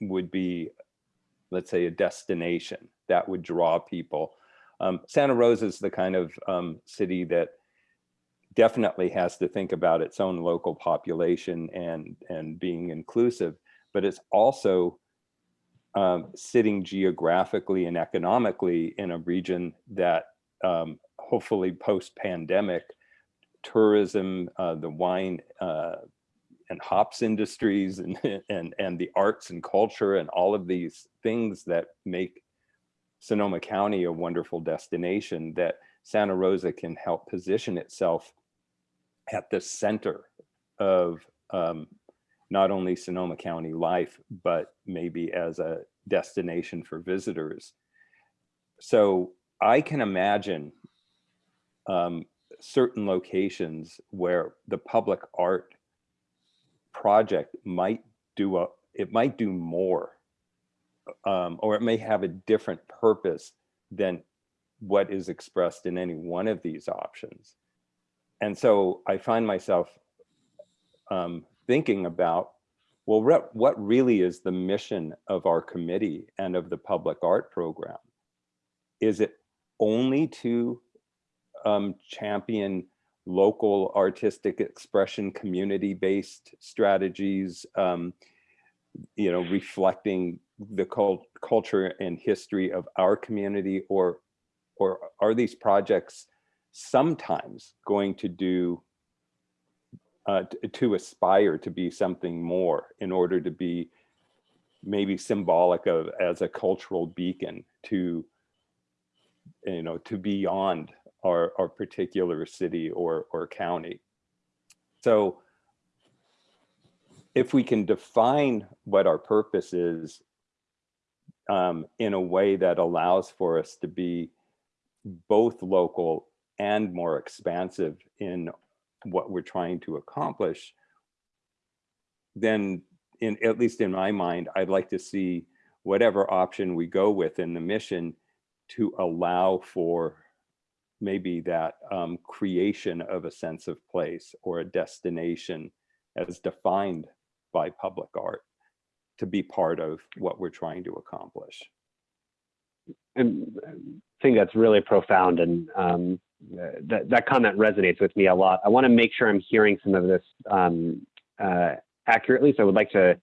would be, let's say, a destination that would draw people. Um, Santa Rosa is the kind of um, city that definitely has to think about its own local population and and being inclusive, but it's also um, sitting geographically and economically in a region that um, hopefully post-pandemic tourism, uh, the wine uh, and hops industries and, [LAUGHS] and, and the arts and culture and all of these things that make Sonoma County a wonderful destination that Santa Rosa can help position itself at the center of um, not only Sonoma County life, but maybe as a destination for visitors. So I can imagine um, certain locations where the public art project might do a, it might do more, um, or it may have a different purpose than what is expressed in any one of these options. And so I find myself um, thinking about, well, re- what really is the mission of our committee and of the public art program? Is it only to um, champion local artistic expression, community-based strategies, um, you know, reflecting the cult- culture and history of our community, or or are these projects sometimes going to do uh, to aspire to be something more in order to be maybe symbolic of as a cultural beacon to you know to beyond our, our particular city or or county? So if we can define what our purpose is um, in a way that allows for us to be both local and more expansive in what we're trying to accomplish, then in at least in my mind, I'd like to see whatever option we go with in the mission to allow for maybe that um, creation of a sense of place or a destination as defined by public art to be part of what we're trying to accomplish. And I think that's really profound, and um, that that comment resonates with me a lot. I want to make sure I'm hearing some of this um, uh, accurately, so I would like to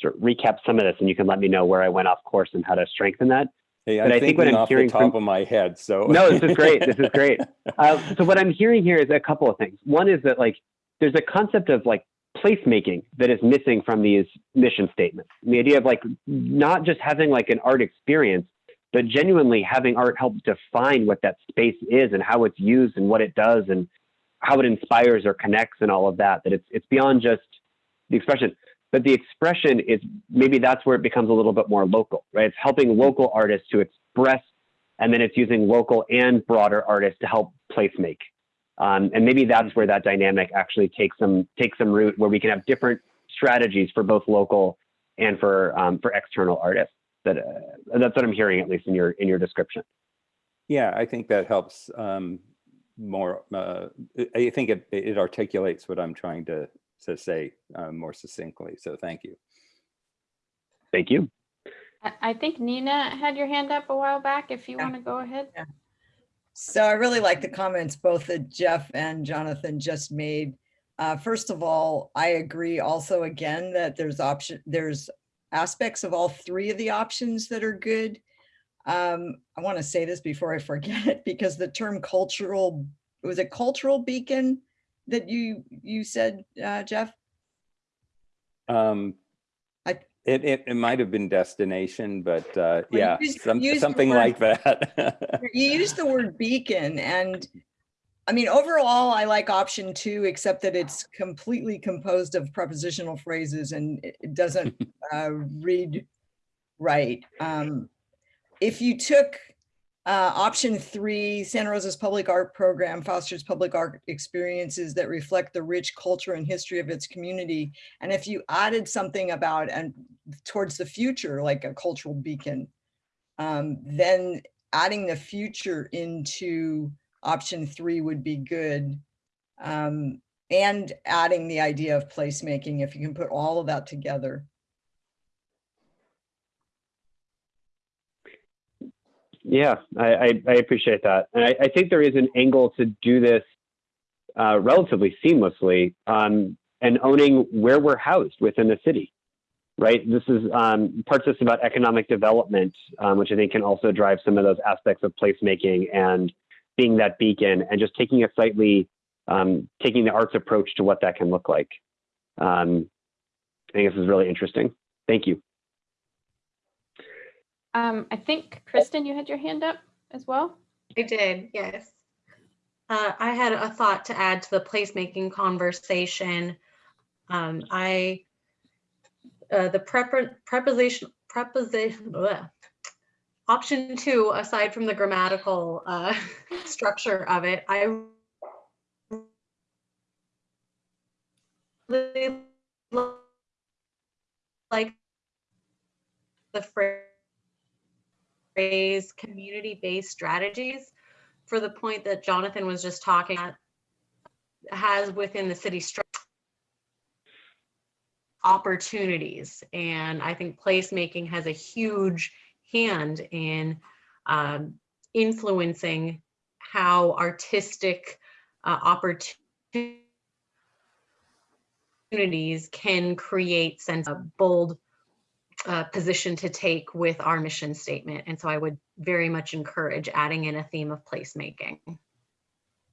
sort of recap some of this, and you can let me know where I went off course and how to strengthen that. Hey, But I'm I think what I'm off the hearing top from- of my head, so. No, this is great. This is great. [LAUGHS] Uh, so what I'm hearing here is a couple of things. One is that like there's a concept of like placemaking that is missing from these mission statements. The idea of like not just having like an art experience, but genuinely having art help define what that space is and how it's used and what it does and how it inspires or connects and all of that. That it's it's beyond just the expression, but the expression is maybe that's where it becomes a little bit more local, right? It's helping local artists to express, and then it's using local and broader artists to help place make. Um, and maybe that's where that dynamic actually takes some takes some root, where we can have different strategies for both local and for um, for external artists. That uh, that's what I'm hearing at least in your in your description. Yeah, I think that helps um, more. Uh, I- I think it, it articulates what I'm trying to to say uh, more succinctly. So thank you. Thank you. I, I think Nina had your hand up a while back. If you Yeah. want to go ahead. So I really like the comments both that Jeff and Jonathan just made. Uh, first of all, I agree also again that there's option, there's aspects of all three of the options that are good. Um, I want to say this before I forget it because the term cultural, was it cultural beacon that you, you said, uh, Jeff? Um, it, it, it might have been destination, but uh, yeah, use- some, use the something word- like that. [LAUGHS] You used the word beacon and I mean, overall, I like option two, except that it's completely composed of prepositional phrases and it it doesn't [LAUGHS] uh, read right. Um, If you took uh, option three, Santa Rosa's public art program fosters public art experiences that reflect the rich culture and history of its community. And if you added something about and towards the future, like a cultural beacon, um, then adding the future into option three would be good. Um, and adding the idea of placemaking, if you can put all of that together. Yeah, I, I, I appreciate that. And I, I think there is an angle to do this uh, relatively seamlessly um, and owning where we're housed within the city, right? This is um, parts of this about economic development, um, which I think can also drive some of those aspects of placemaking and being that beacon and just taking a slightly, um, taking the arts approach to what that can look like. Um, I think this is really interesting. Thank you. Um, I think Kristen, you had your hand up as well. I did, yes. Uh, I had a thought to add to the placemaking conversation. Um, I, uh, the preposition, preposition, bleh. option two, aside from the grammatical uh, [LAUGHS] structure of it, I really like the phrase phrase community-based strategies for the point that Jonathan was just talking at has within the city opportunities. And I think placemaking has a huge hand in um, influencing how artistic uh, opportunities can create sense of bold uh, position to take with our mission statement. And so I would very much encourage adding in a theme of placemaking.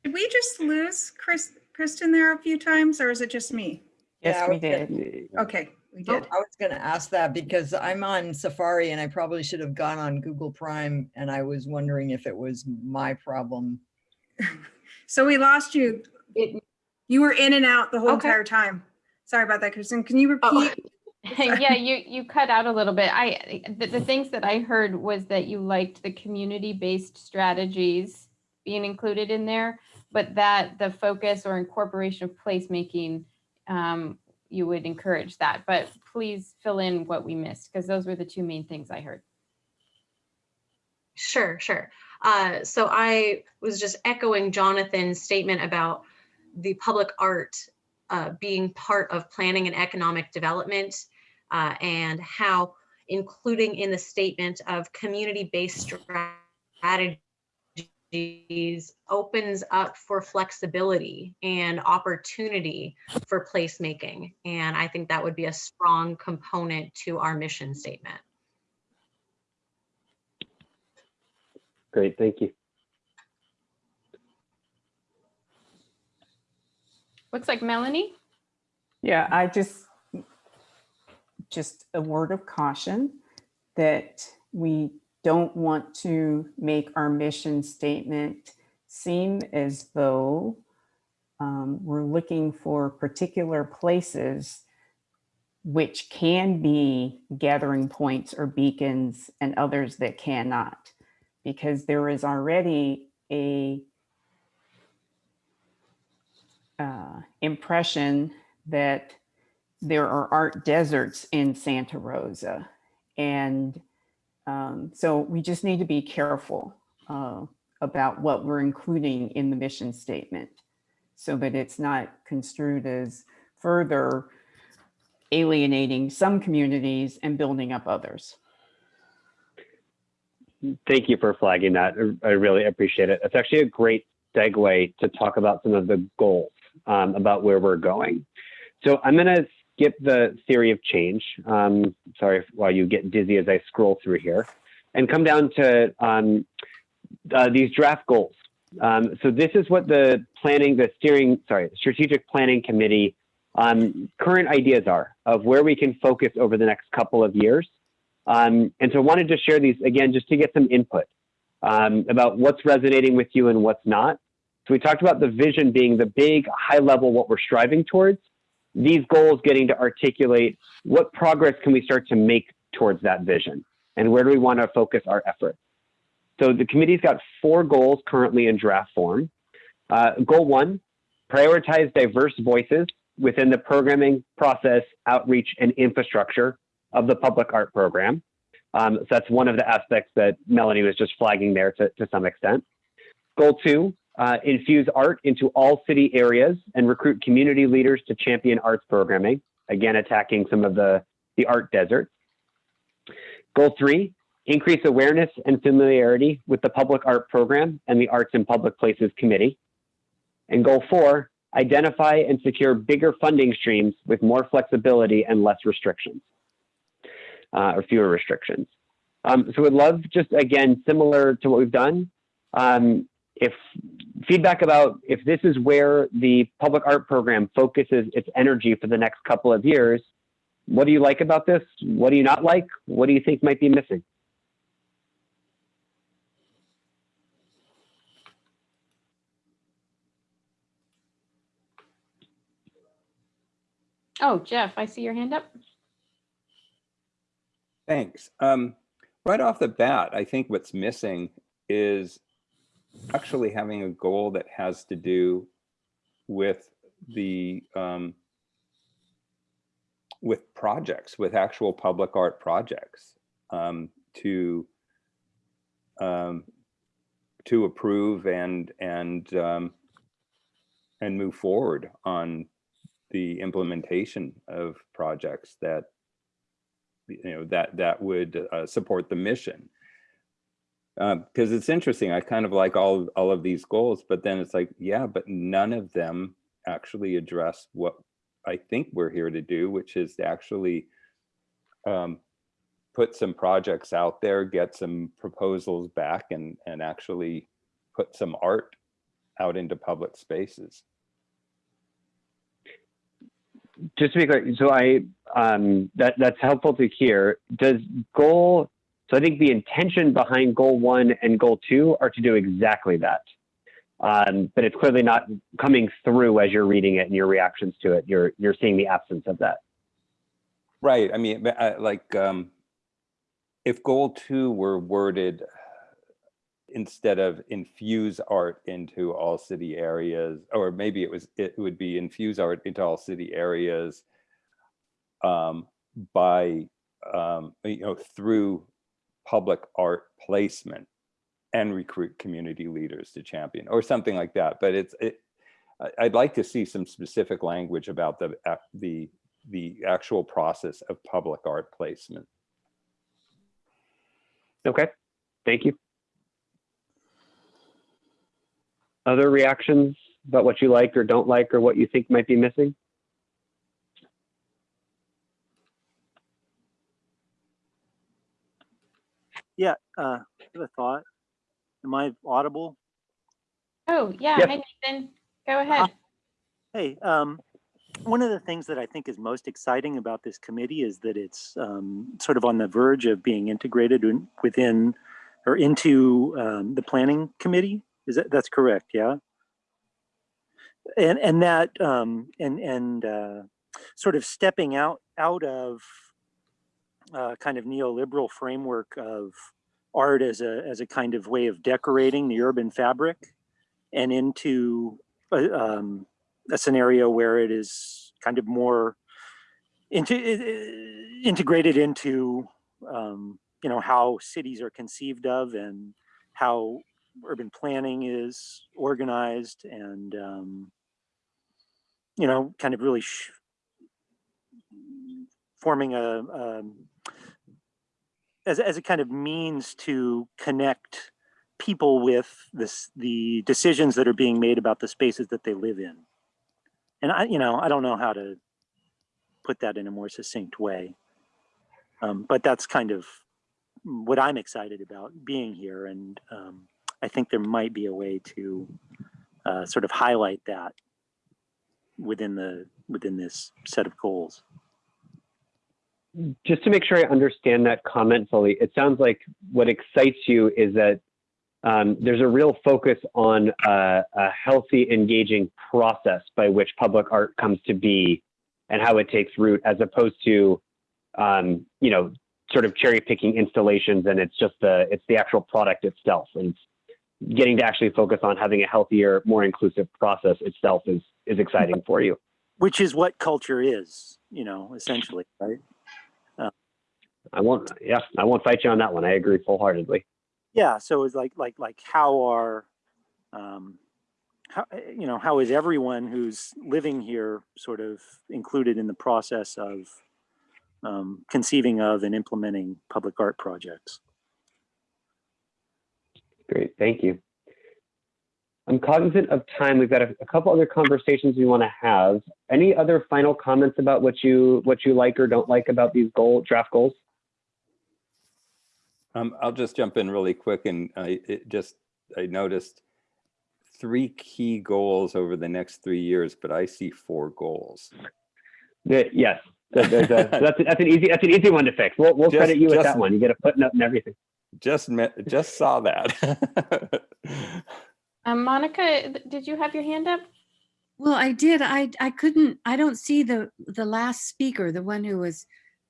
Did we just lose Chris, Kristen there a few times or is it just me? Yes, Yeah, we okay. did. Okay, we Oh, did. I was gonna ask that because I'm on Safari and I probably should have gone on Google Chrome and I was wondering if it was my problem. [LAUGHS] So we lost you. It- You were in and out the whole Okay. entire time. Sorry about that, Kristen. Can you Oh. [LAUGHS] yeah, you you cut out a little bit. I the, the things that I heard was that you liked the community-based strategies being included in there, but that the focus or incorporation of placemaking, um, you would encourage that. But please fill in what we missed because those were the two main things I heard. Sure, sure. Uh, so I was just echoing Jonathan's statement about the public art uh, being part of planning and economic development uh, and how including in the statement of community-based strategies opens up for flexibility and opportunity for placemaking. And I think that would be a strong component to our mission statement. Great, thank you. Looks like Melanie. Yeah, I just, just a word of caution that we don't want to make our mission statement seem as though um, we're looking for particular places which can be gathering points or beacons and others that cannot. Because there is already a uh, impression that there are art deserts in Santa Rosa. And um, so we just need to be careful uh, about what we're including in the mission statement so that it's not construed as further alienating some communities and building up others. Thank you for flagging that. I really appreciate it. It's actually a great segue to talk about some of the goals um, about where we're going. So I'm going to skip the theory of change. Um, sorry while you get dizzy as I scroll through here and come down to um, uh, these draft goals. Um, so this is what the planning, the steering, sorry, strategic planning committee um, current ideas are of where we can focus over the next couple of years. Um, and so I wanted to share these again, just to get some input um, about what's resonating with you and what's not. So we talked about the vision being the big high level, what we're striving towards. These goals getting to articulate what progress can we start to make towards that vision and where do we want to focus our effort. So the committee's got four goals currently in draft form. Uh, goal one, prioritize diverse voices within the programming process, outreach, and infrastructure of the public art program. Um, so that's one of the aspects that Melanie was just flagging there to, to some extent. Goal two, uh, infuse art into all city areas and recruit community leaders to champion arts programming, again, attacking some of the, the art deserts. Goal three, increase awareness and familiarity with the public art program and the Arts in Public Places Committee. And goal four, identify and secure bigger funding streams with more flexibility and less restrictions, uh, or fewer restrictions. Um, so we'd love just, again, similar to what we've done, um, if feedback about if this is where the public art program focuses its energy for the next couple of years, what do you like about this? What do you not like? What do you think might be missing? Oh, Jeff, I see your hand up. Thanks. Um, right off the bat, I think what's missing is actually having a goal that has to do with the um, with projects, with actual public art projects um, to um, to approve and and um, and move forward on the implementation of projects that you know that that would uh, support the mission because it's interesting i kind of like all all of these goals but then it's like yeah but none of them actually address what i think we're here to do which is to actually um, put some projects out there get some proposals back and and actually put some art out into public spaces just to be clear, so I um, that that's helpful to hear. Does goal? So I think the intention behind goal one and goal two are to do exactly that, um, but it's clearly not coming through as you're reading it and your reactions to it. You're you're seeing the absence of that. Right. I mean, uh, like um, if goal two were worded instead of infuse art into all city areas, or maybe it was it would be infuse art into all city areas um, by um, you know through public art placement and recruit community leaders to champion or something like that. But it's it, I'd like to see some specific language about the uh, the the actual process of public art placement. Okay, thank you. Other reactions about what you like or don't like or what you think might be missing? Yeah, uh, a thought. Am I audible? Oh, yeah. Yep. Hi, Nathan. Go ahead. Hey, um, one of the things that I think is most exciting about this committee is that it's um, sort of on the verge of being integrated in, within or into um, the planning committee. Is that that's correct? Yeah. And and that um, and and uh, sort of stepping out out of uh, kind of neoliberal framework of art as a as a kind of way of decorating the urban fabric, and into a, um, a scenario where it is kind of more into, integrated into um, you know how cities are conceived of and how urban planning is organized and um, you know kind of really forming a, um, as, as a kind of means to connect people with this, the decisions that are being made about the spaces that they live in. And I, you know, I don't know how to put that in a more succinct way. Um, but that's kind of what I'm excited about being here. And um, I think there might be a way to uh, sort of highlight that within the within this set of goals. Just to make sure I understand that comment fully, it sounds like what excites you is that um, there's a real focus on uh, a healthy, engaging process by which public art comes to be and how it takes root, as opposed to, um, you know, sort of cherry picking installations and it's just the it's the actual product itself and getting to actually focus on having a healthier, more inclusive process itself is is exciting for you. Which is what culture is, you know, essentially, right? I won't, yeah, I won't fight you on that one. I agree full heartedly. Yeah, so it's like like like how are um how you know how is everyone who's living here sort of included in the process of um, conceiving of and implementing public art projects? Great, thank you. I'm cognizant of time. We've got a, a couple other conversations we want to have. Any other final comments about what you what you like or don't like about these goal draft goals? Um, I'll just jump in really quick and I it just, I noticed three key goals over the next three years, but I see four goals. The- yes, so [LAUGHS] a, so that's that's an easy that's an easy one to fix. We'll we'll Just- credit you with that one. You get a footnote and everything. Just met, just saw that. [LAUGHS] Um, Monica, did you have your hand up? Well, I did. I, I couldn't, I don't see the, the last speaker, the one who was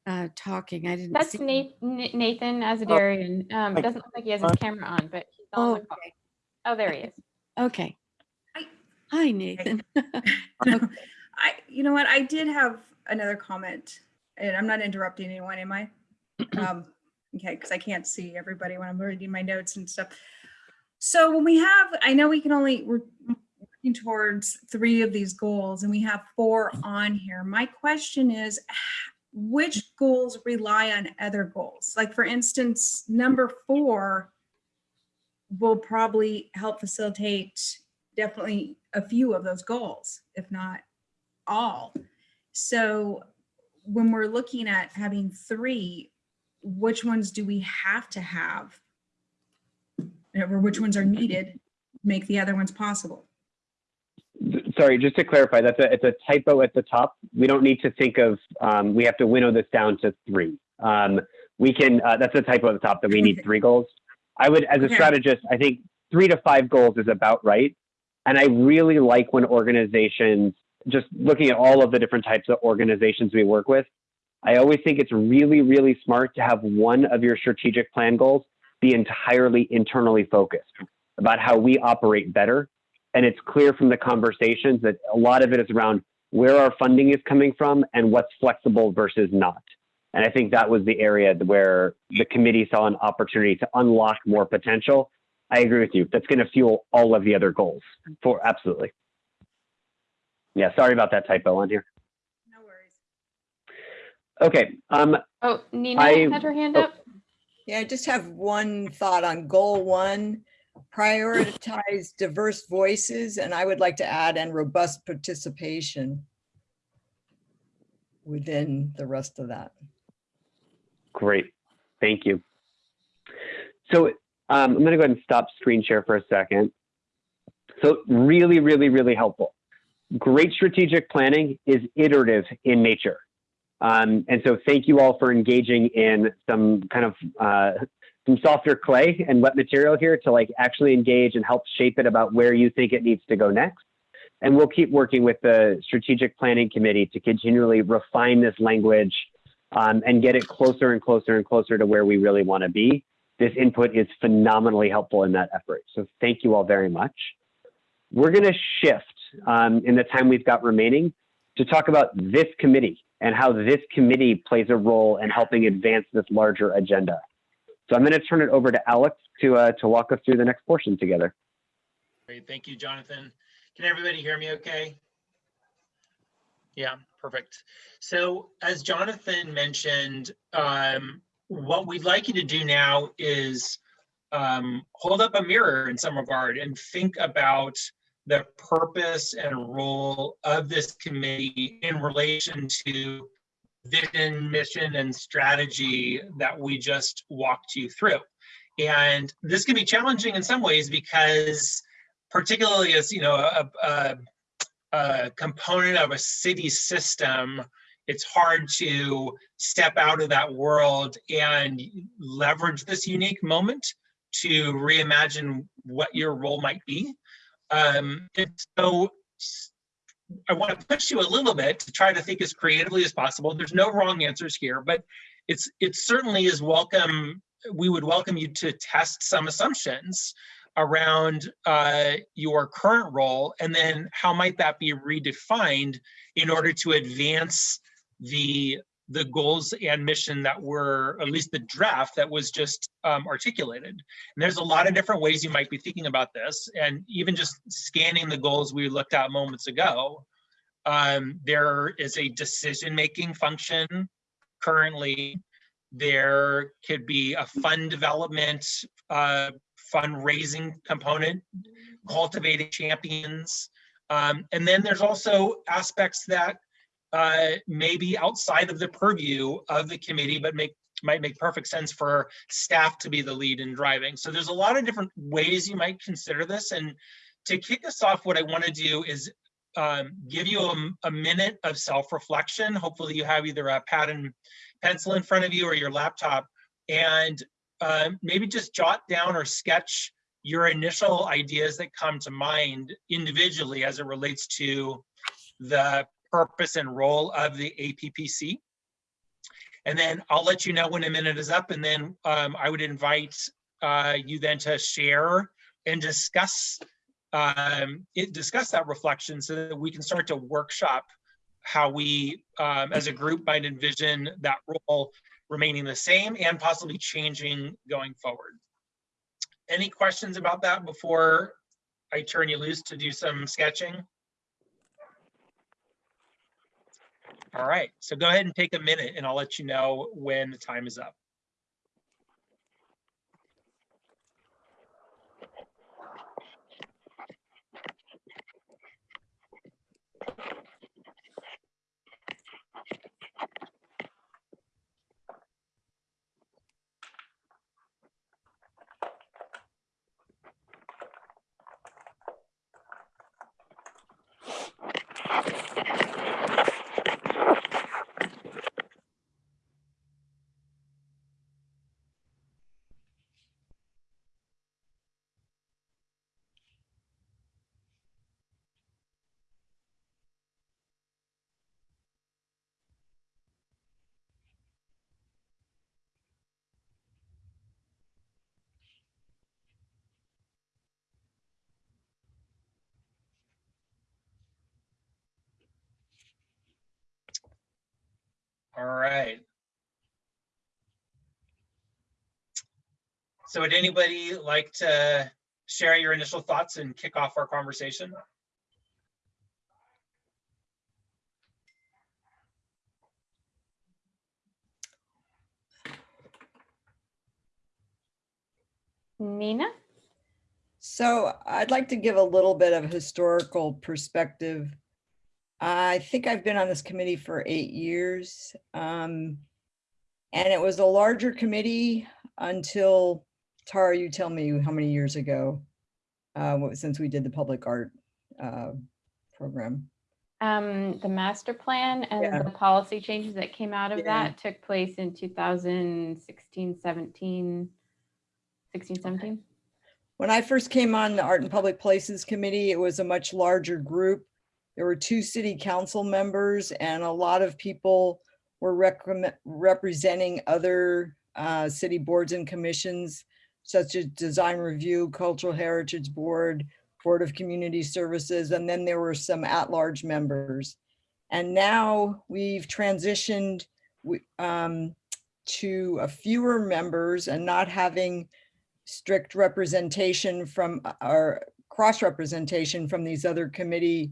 uh, talking. I didn't That's see. Nathan, Nathan Azadarian. Um, it doesn't look like he has his camera on, but he's on Oh, the call. Oh, there he is. okay. Hi. Hi, Nathan. [LAUGHS] I, you know what, I did have another comment, and I'm not interrupting anyone, am I? [CLEARS THROAT] Um, okay, because I can't see everybody when I'm reading my notes and stuff. So when we have, I know we can only, we're working towards three of these goals, and we have four on here. My question is, which goals rely on other goals? Like, for instance, number four will probably help facilitate definitely a few of those goals, if not all. So when we're looking at having three, which ones do we have to have? Or which ones are needed, to make the other ones possible? Sorry, just to clarify, that's a it's a typo at the top. We don't need to think of um, we have to winnow this down to three. Um, we can uh, that's a typo at the top that we need three goals. I would, as a Okay. strategist, I think three to five goals is about right. And I really like when organizations, just looking at all of the different types of organizations we work with, I always think it's really, really smart to have one of your strategic plan goals be entirely internally focused about how we operate better. And it's clear from the conversations that a lot of it is around where our funding is coming from and what's flexible versus not. And I think that was the area where the committee saw an opportunity to unlock more potential. I agree with you. That's going to fuel all of the other goals for absolutely. Yeah, sorry about that typo on here. No worries. Okay. Um, Oh, Nina I- had her hand oh. up. Yeah, I just have one thought on goal one, prioritize diverse voices, and I would like to add and robust participation within the rest of that. Great. Thank you. So um, I'm going to go ahead and stop screen share for a second. So really, really, really helpful. Great strategic planning is iterative in nature. Um, and so thank you all for engaging in some kind of uh, some softer clay and wet material here to like actually engage and help shape it about where you think it needs to go next. And we'll keep working with the strategic planning committee to continually refine this language um, and get it closer and closer and closer to where we really want to be. This input is phenomenally helpful in that effort. So thank you all very much. We're going to shift um, in the time we've got remaining to talk about this committee and how this committee plays a role in helping advance this larger agenda. So I'm going to turn it over to Alex to uh, to walk us through the next portion together. Great, thank you, Jonathan. Can everybody hear me okay? Yeah, perfect. So as Jonathan mentioned, um, what we'd like you to do now is um, hold up a mirror in some regard and think about the purpose and role of this committee in relation to vision, mission, and strategy that we just walked you through. And this can be challenging in some ways because particularly as, you know, a, a, a component of a city system, it's hard to step out of that world and leverage this unique moment to reimagine what your role might be. Um, and so I want to push you a little bit to try to think as creatively as possible. There's no wrong answers here, but it's it certainly is welcome. We would welcome you to test some assumptions around uh, your current role, and then how might that be redefined in order to advance the the goals and mission that were, at least the draft that was just um, articulated. And there's a lot of different ways you might be thinking about this. And even just scanning the goals we looked at moments ago, um, there is a decision-making function currently. There could be a fund development, uh, fundraising component, cultivating champions. Um, and then there's also aspects that uh, maybe outside of the purview of the committee, but make might make perfect sense for staff to be the lead in driving. So there's a lot of different ways you might consider this. And to kick us off, what I want to do is um, give you a, a minute of self-reflection. Hopefully you have either a pad and pencil in front of you or your laptop and uh, maybe just jot down or sketch your initial ideas that come to mind individually as it relates to the purpose and role of the APPC. And then I'll let you know when a minute is up and then um, I would invite uh, you then to share and discuss um, it, discuss that reflection so that we can start to workshop how we um, as a group might envision that role remaining the same and possibly changing going forward. Any questions about that before I turn you loose to do some sketching? All right, so go ahead and take a minute and I'll let you know when the time is up. All right. So would anybody like to share your initial thoughts and kick off our conversation? Nina? So I'd like to give a little bit of historical perspective. I think I've been on this committee for eight years. Um, and it was a larger committee until, Tara, you tell me how many years ago, uh, since we did the public art uh, program. Um, the master plan and Yeah. the policy changes that came out of Yeah. that took place in 2016, 17, 16, 17. When I first came on the Art and Public Places Committee, it was a much larger group. There were two city council members and a lot of people were recommend, representing other uh, city boards and commissions such as Design Review, Cultural Heritage Board, Board of Community Services, and then there were some at-large members. And now we've transitioned um, to a fewer members and not having strict representation from our cross-representation from these other committee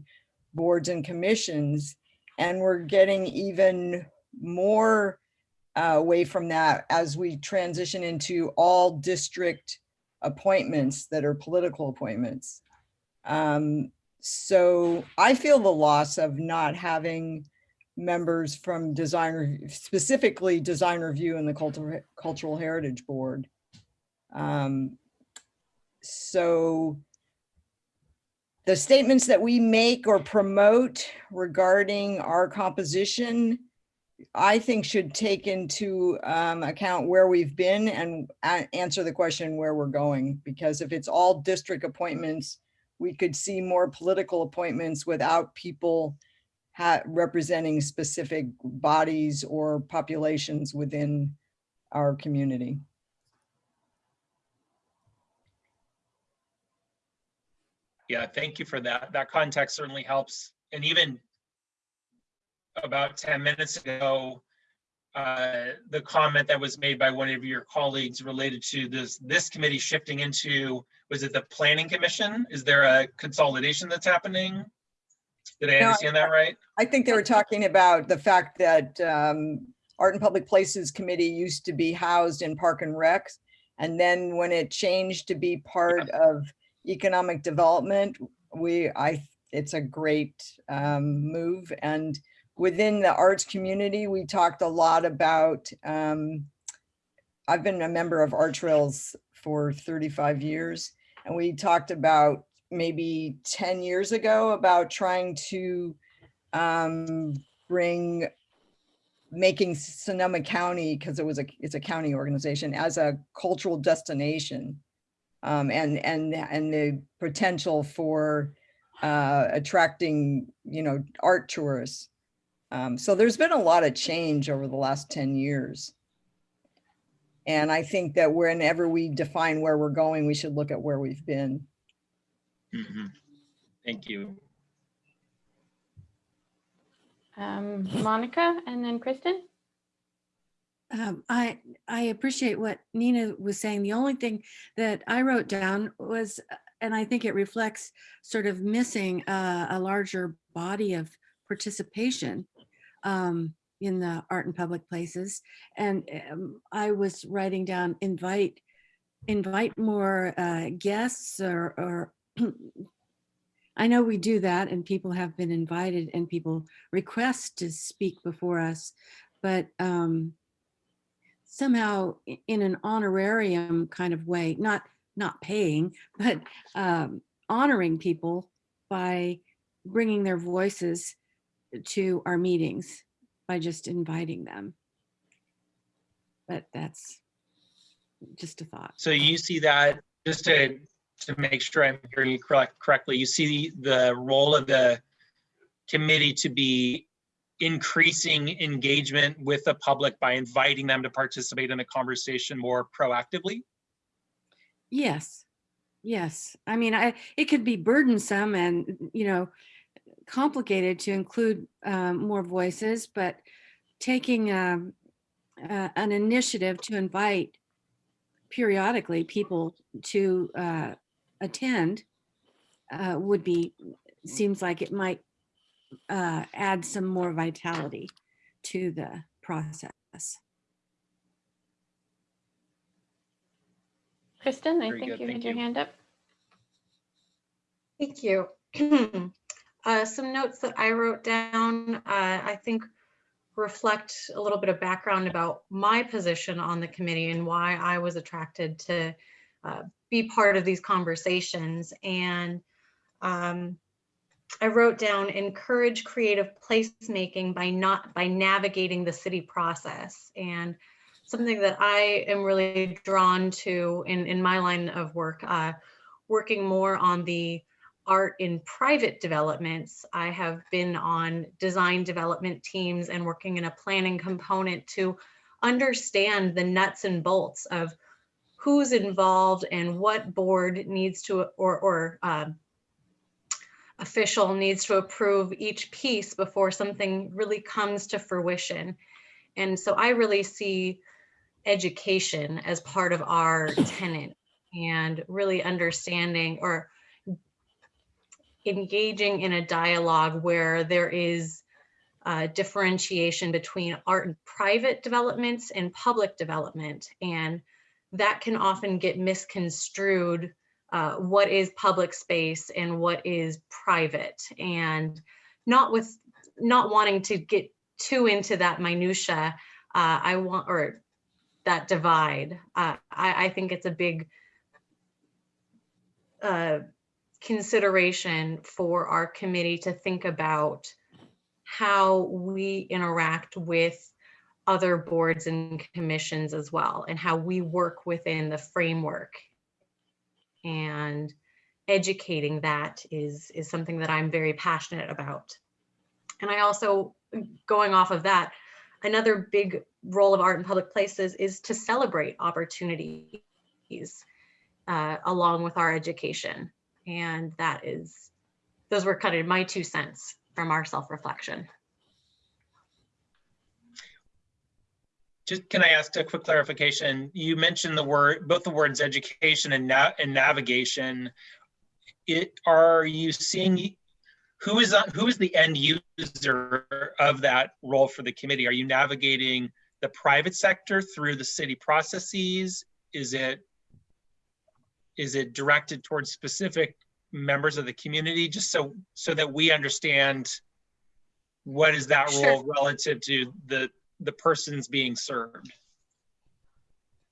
boards and commissions. And we're getting even more uh, away from that as we transition into all district appointments that are political appointments. Um, so I feel the loss of not having members from design, Rev- specifically design review and the cultural, cultural heritage board. Um, so the statements that we make or promote regarding our composition, I think should take into um, account where we've been and answer the question where we're going. Because if it's all district appointments, we could see more political appointments without people representing specific bodies or populations within our community. Yeah, thank you for that. That context certainly helps. And even about 10 minutes ago, uh, the comment that was made by one of your colleagues related to this, this committee shifting into, was it the planning commission? Is there a consolidation that's happening? Did I No, understand that right? I think they were talking about the fact that um, Art and Public Places Committee used to be housed in Park and Recs. And then when it changed to be part of economic development, we, I, it's a great um, move. And within the arts community, we talked a lot about, um, I've been a member of Art Trails for 35 years. And we talked about maybe 10 years ago about trying to um, bring making Sonoma County, because it was a, it's a county organization, as a cultural destination. Um, and, and, and the potential for uh, attracting, you know, art tourists. Um, so there's been a lot of change over the last 10 years. And I think that whenever we define where we're going, we should look at where we've been. Mhm. Thank you. Um, Monica and then Kristen? Um, I, I appreciate what Nina was saying. The only thing that I wrote down was, and I think it reflects sort of missing uh, a larger body of participation um, in the art and public places. And um, I was writing down invite, invite more uh, guests or, or [CLEARS THROAT] I know we do that and people have been invited and people request to speak before us, but um, somehow in an honorarium kind of way, not not paying, but um, honoring people by bringing their voices to our meetings by just inviting them. But that's just a thought. So you see that, just to, to make sure I'm hearing you correct, correctly, you see the role of the committee to be increasing engagement with the public by inviting them to participate in the conversation more proactively? Yes, yes. I mean, I, it could be burdensome and, you know, complicated to include um, more voices, but taking um, uh, an initiative to invite periodically people to uh, attend uh, would be, seems like it might uh, add some more vitality to the process. Kristen, I Very think good, you had thank your hand up. Thank you. [CLEARS THROAT] Uh, Some notes that I wrote down, uh, I think reflect a little bit of background about my position on the committee and why I was attracted to uh, be part of these conversations. And um, I wrote down encourage creative placemaking by not by navigating the city process and something that I am really drawn to in in my line of work, uh, working more on the art in private developments. I have been on design development teams and working in a planning component to understand the nuts and bolts of who's involved and what board needs to or or um, official needs to approve each piece before something really comes to fruition. And so I really see education as part of our tenant and really understanding or engaging in a dialogue where there is uh, differentiation between art and private developments and public development. And that can often get misconstrued uh, what is public space and what is private and not with not wanting to get too into that minutia uh, i want or that divide uh, I, I think it's a big uh, consideration for our committee to think about how we interact with other boards and commissions as well and how we work within the framework and educating that is is something that I'm very passionate about. And I also going off of that, another big role of art in public places is to celebrate opportunities uh, along with our education. And that is, those were kind of my two cents from our self-reflection. Just can I ask a quick clarification? You mentioned the word, both the words education and na and navigation. It are you seeing who is who is the end user of that role for the committee? Are you navigating the private sector through the city processes? Is it is it directed towards specific members of the community just so so that we understand what is that Sure. role relative to the the persons being served?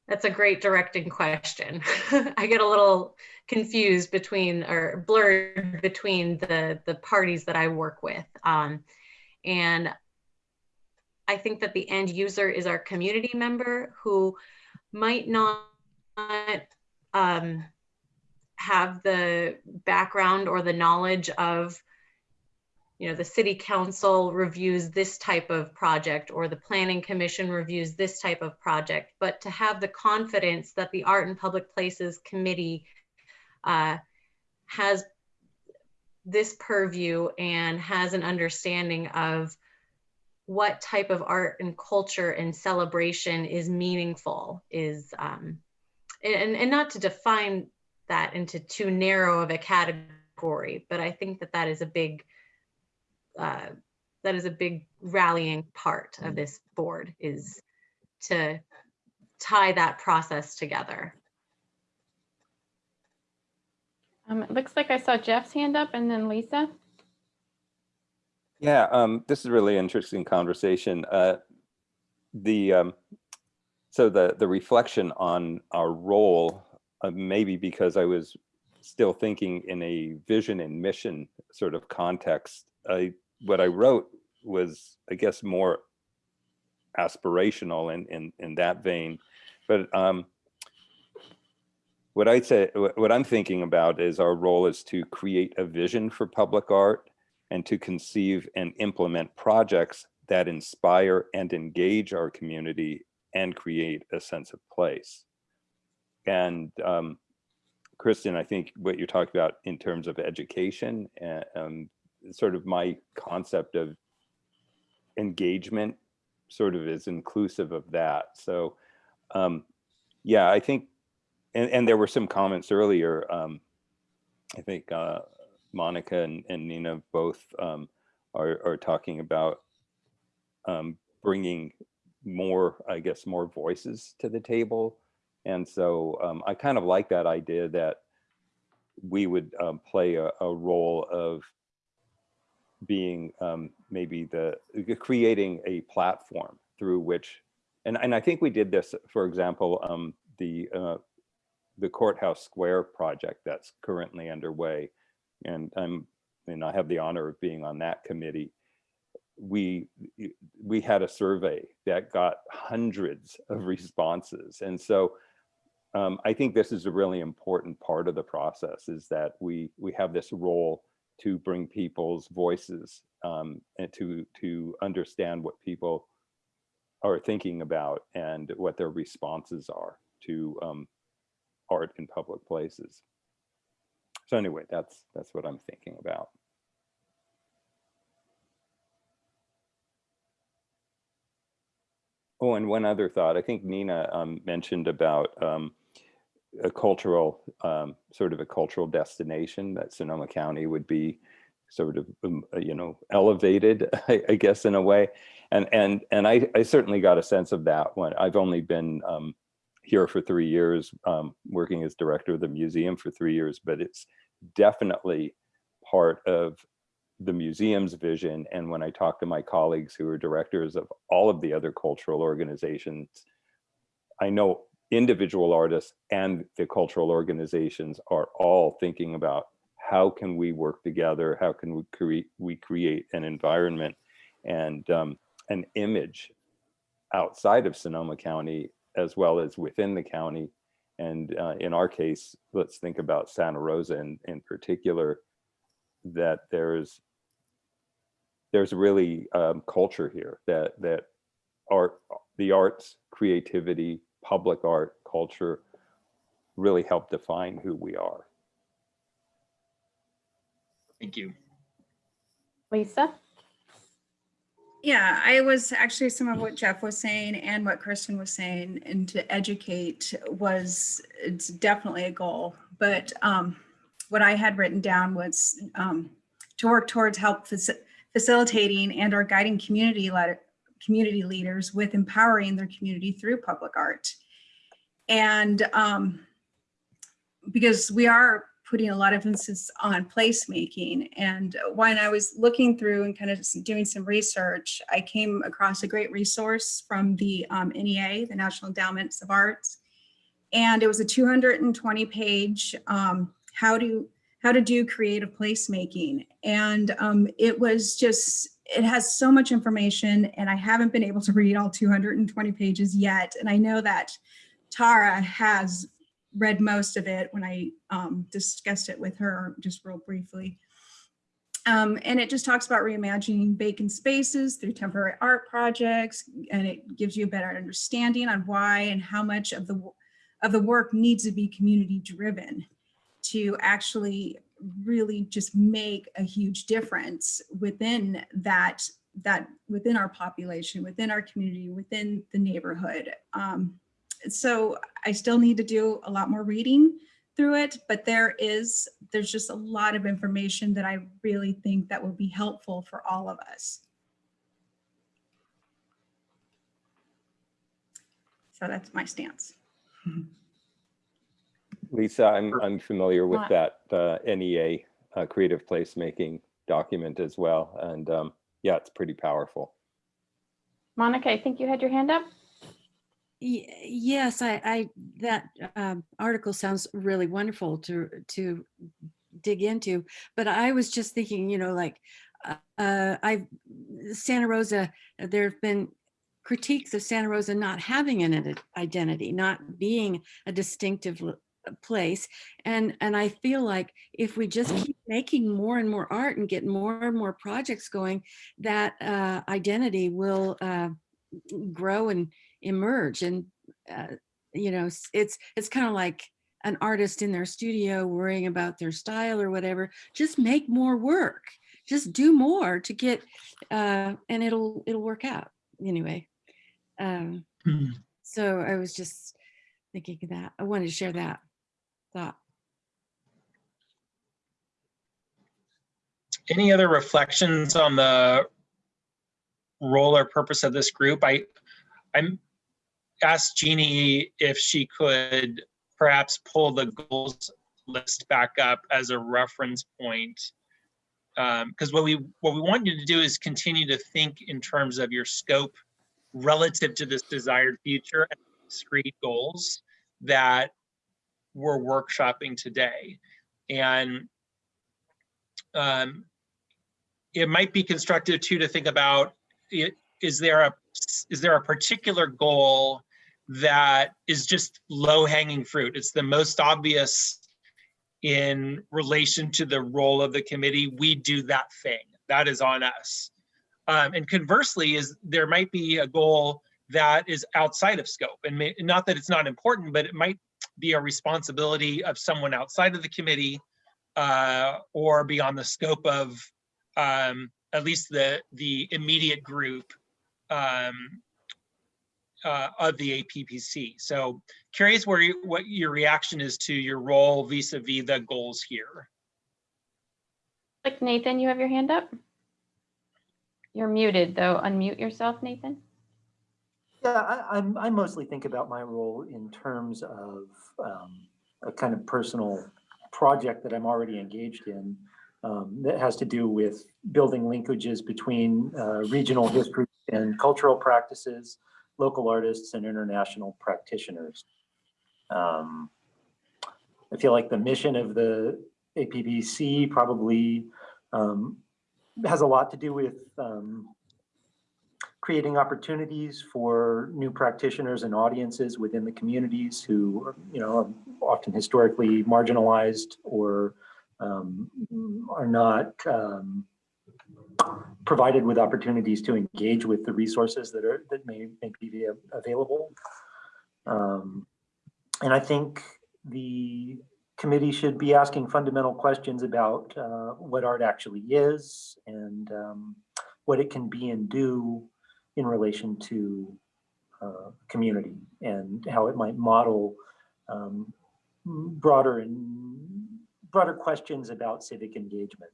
That's a great directing question. [LAUGHS] I get a little confused between or blurred between the the parties that I work with. Um, and I think that the end user is our community member who might not um, have the background or the knowledge of you know, the city council reviews this type of project or the planning commission reviews this type of project, but to have the confidence that the Art and Public Places Committee uh, has this purview and has an understanding of what type of art and culture and celebration is meaningful is um, and, and not to define that into too narrow of a category, but I think that that is a big uh, that is a big rallying part of this board is to tie that process together. Um, it looks like I saw Jeff's hand up and then Lisa. Yeah, um, this is a really interesting conversation. Uh, the um, so the the reflection on our role, uh, maybe because I was still thinking in a vision and mission sort of context. I what I wrote was, I guess, more aspirational in in in that vein, but um, what I say, what I'm thinking about is our role is to create a vision for public art and to conceive and implement projects that inspire and engage our community and create a sense of place. And um, Kristen, I think what you're talking about in terms of education, uh, um, sort of my concept of engagement sort of is inclusive of that. So um, yeah, I think, and, and there were some comments earlier, um, I think uh, Monica and, and Nina both um, are, are talking about um, bringing more, I guess, more voices to the table. And so um, I kind of like that idea that we would um, play a, a role of being um, maybe the creating a platform through which, and, and I think we did this, for example, um, the uh, the courthouse square project that's currently underway, and I'm and I have the honor of being on that committee. We we had a survey that got hundreds of responses, and so um, I think this is a really important part of the process is that we we have this role to bring people's voices um, and to to understand what people are thinking about and what their responses are to um, art in public places. So anyway, that's that's what I'm thinking about. Oh, and one other thought. I think Nina um, mentioned about um, a cultural, um, sort of a cultural destination that Sonoma County would be sort of, um, uh, you know, elevated, [LAUGHS] I, I guess, in a way. And and and I, I certainly got a sense of that when I've only been um, here for three years, um, working as director of the museum for three years, but it's definitely part of the museum's vision. And when I talk to my colleagues who are directors of all of the other cultural organizations, I know individual artists and the cultural organizations are all thinking about how can we work together? How can we create we create an environment and um, an image outside of Sonoma County as well as within the county. And uh, in our case, let's think about Santa Rosa in, in particular, that there's there's really um, culture here that that art, the arts, creativity, public art, culture really help define who we are. Thank you. Lisa? Yeah, I was actually some of what Jeff was saying and what Kristen was saying, and to educate was it's definitely a goal. But um, what I had written down was um, to work towards help faci- facilitating and or guiding community letter, community leaders with empowering their community through public art. And um, because we are putting a lot of emphasis on placemaking. And when I was looking through and kind of doing some research, I came across a great resource from the um, NEA, the National Endowments of Arts. And it was a 220 page um, how to how to do creative placemaking. And um, it was just, it has so much information and I haven't been able to read all 220 pages yet. And I know that Tara has read most of it when I um, discussed it with her just real briefly. Um, and it just talks about reimagining vacant spaces through temporary art projects, and it gives you a better understanding on why and how much of the of the work needs to be community driven to actually really just make a huge difference within that that within our population, within our community, within the neighborhood. Um, so I still need to do a lot more reading through it, but there is, there's just a lot of information that I really think that will be helpful for all of us. So that's my stance. Lisa, I'm, I'm familiar with that uh, NEA uh, creative placemaking document as well. And um, yeah, it's pretty powerful. Monica, I think you had your hand up. Y- Yes, I, I, that um, article sounds really wonderful to, to dig into, but I was just thinking, you know, like, uh, uh, I, Santa Rosa, there have been critiques of Santa Rosa not having an identity, not being a distinctive l- place. And, and I feel like if we just keep making more and more art and get more and more projects going, that uh, identity will uh, grow and emerge and uh, you know it's it's kind of like an artist in their studio worrying about their style or whatever just make more work just do more to get uh and it'll it'll work out anyway um Hmm. so i was just thinking of that i wanted to share that thought Any other reflections on the role or purpose of this group? I, I'm asked Jeannie if she could perhaps pull the goals list back up as a reference point. Um, because what we what we want you to do is continue to think in terms of your scope relative to this desired future and discrete goals that we're workshopping today. And um, it might be constructive too to think about is there a is there a particular goal that is just low hanging fruit? It's the most obvious in relation to the role of the committee. We do that thing. That is on us. Um, and conversely is there might be a goal that is outside of scope. And may, not that it's not important but it might be a responsibility of someone outside of the committee uh, or beyond the scope of um, at least the the immediate group um, uh, of the APPC. So curious where you, what your reaction is to your role vis-a-vis the goals here. Like Nathan, you have your hand up? You're muted though. Unmute yourself, Nathan. Yeah, I, I'm, I mostly think about my role in terms of um, a kind of personal project that I'm already engaged in um, that has to do with building linkages between uh, regional history and cultural practices, local artists and international practitioners. Um, I feel like the mission of the APPC probably um, has a lot to do with um, creating opportunities for new practitioners and audiences within the communities who, are, you know, are often historically marginalized or um, are not um, provided with opportunities to engage with the resources that are that may, may be available. Um, and I think the committee should be asking fundamental questions about uh, what art actually is and um, what it can be and do in relation to uh, community and how it might model um, broader and broader questions about civic engagement.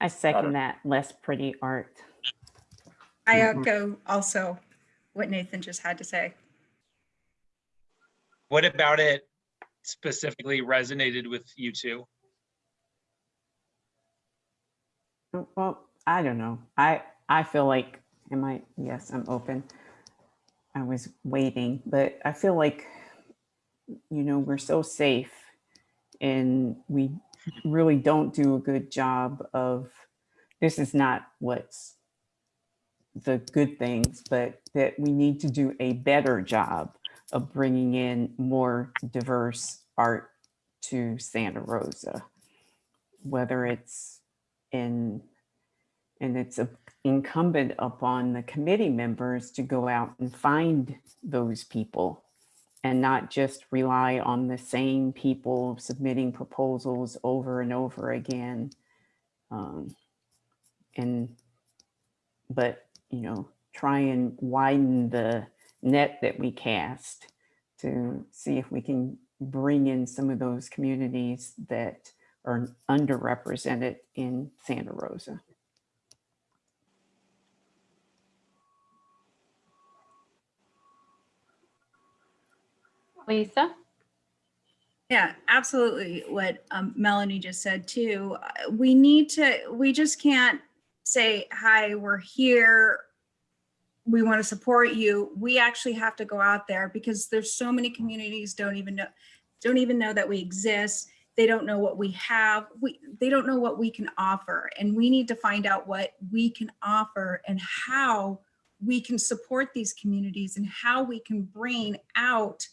I second that, less pretty art. I Mhm. echo also what Nathan just had to say. What about it specifically resonated with you two? Well, I don't know. I, I feel like, am I, yes, I'm open. I was waiting, but I feel like, you know, we're so safe and we really don't do a good job of, this is not what's the good things, but that we need to do a better job of bringing in more diverse art to Santa Rosa, whether it's in, and it's a- incumbent upon the committee members to go out and find those people and not just rely on the same people submitting proposals over and over again. Um, and, but, you know, try and widen the net that we cast to see if we can bring in some of those communities that are underrepresented in Santa Rosa. Lisa? Yeah, absolutely. What um, Melanie just said too. Uh, We need to, we just can't say, hi, we're here. We want to support you. We actually have to go out there because there's so many communities don't even know, don't even know that we exist. They don't know what we have. We, they don't know what we can offer. And we need to find out what we can offer and how we can support these communities and how we can bring out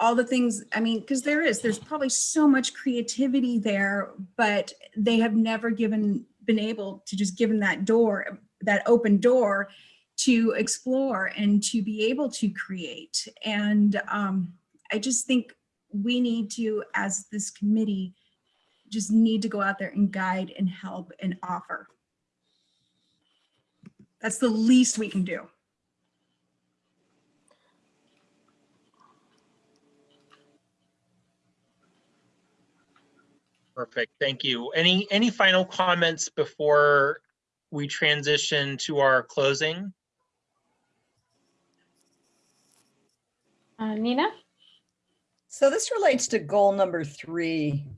all the things, I mean, because there is, there's probably so much creativity there, but they have never given, been able to just given that door, that open door to explore and to be able to create. And um, I just think we need to, as this committee, just need to go out there and guide and help and offer. That's the least we can do. Perfect, thank you. Any, any final comments before we transition to our closing? Uh, Nina? So this relates to goal number three. [LAUGHS]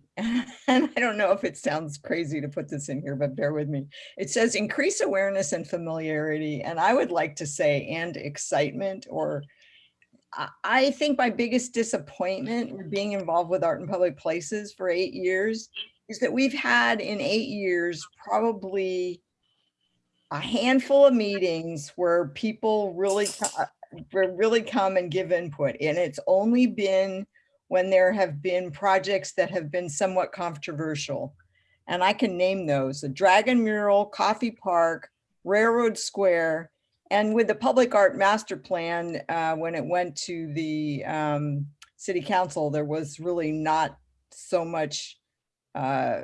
And I don't know if it sounds crazy to put this in here, but bear with me. It says increase awareness and familiarity. And I would like to say and excitement or I- think my biggest disappointment being involved with art in public places for eight years is that we've had in eight years probably a handful of meetings where people really, re- really come and give input. And it's only been when there have been projects that have been somewhat controversial. And I can name those, the Dragon Mural, Coffey Park, Railroad Square, and with the Public Art Master Plan, uh, when it went to the um, City Council, there was really not so much uh,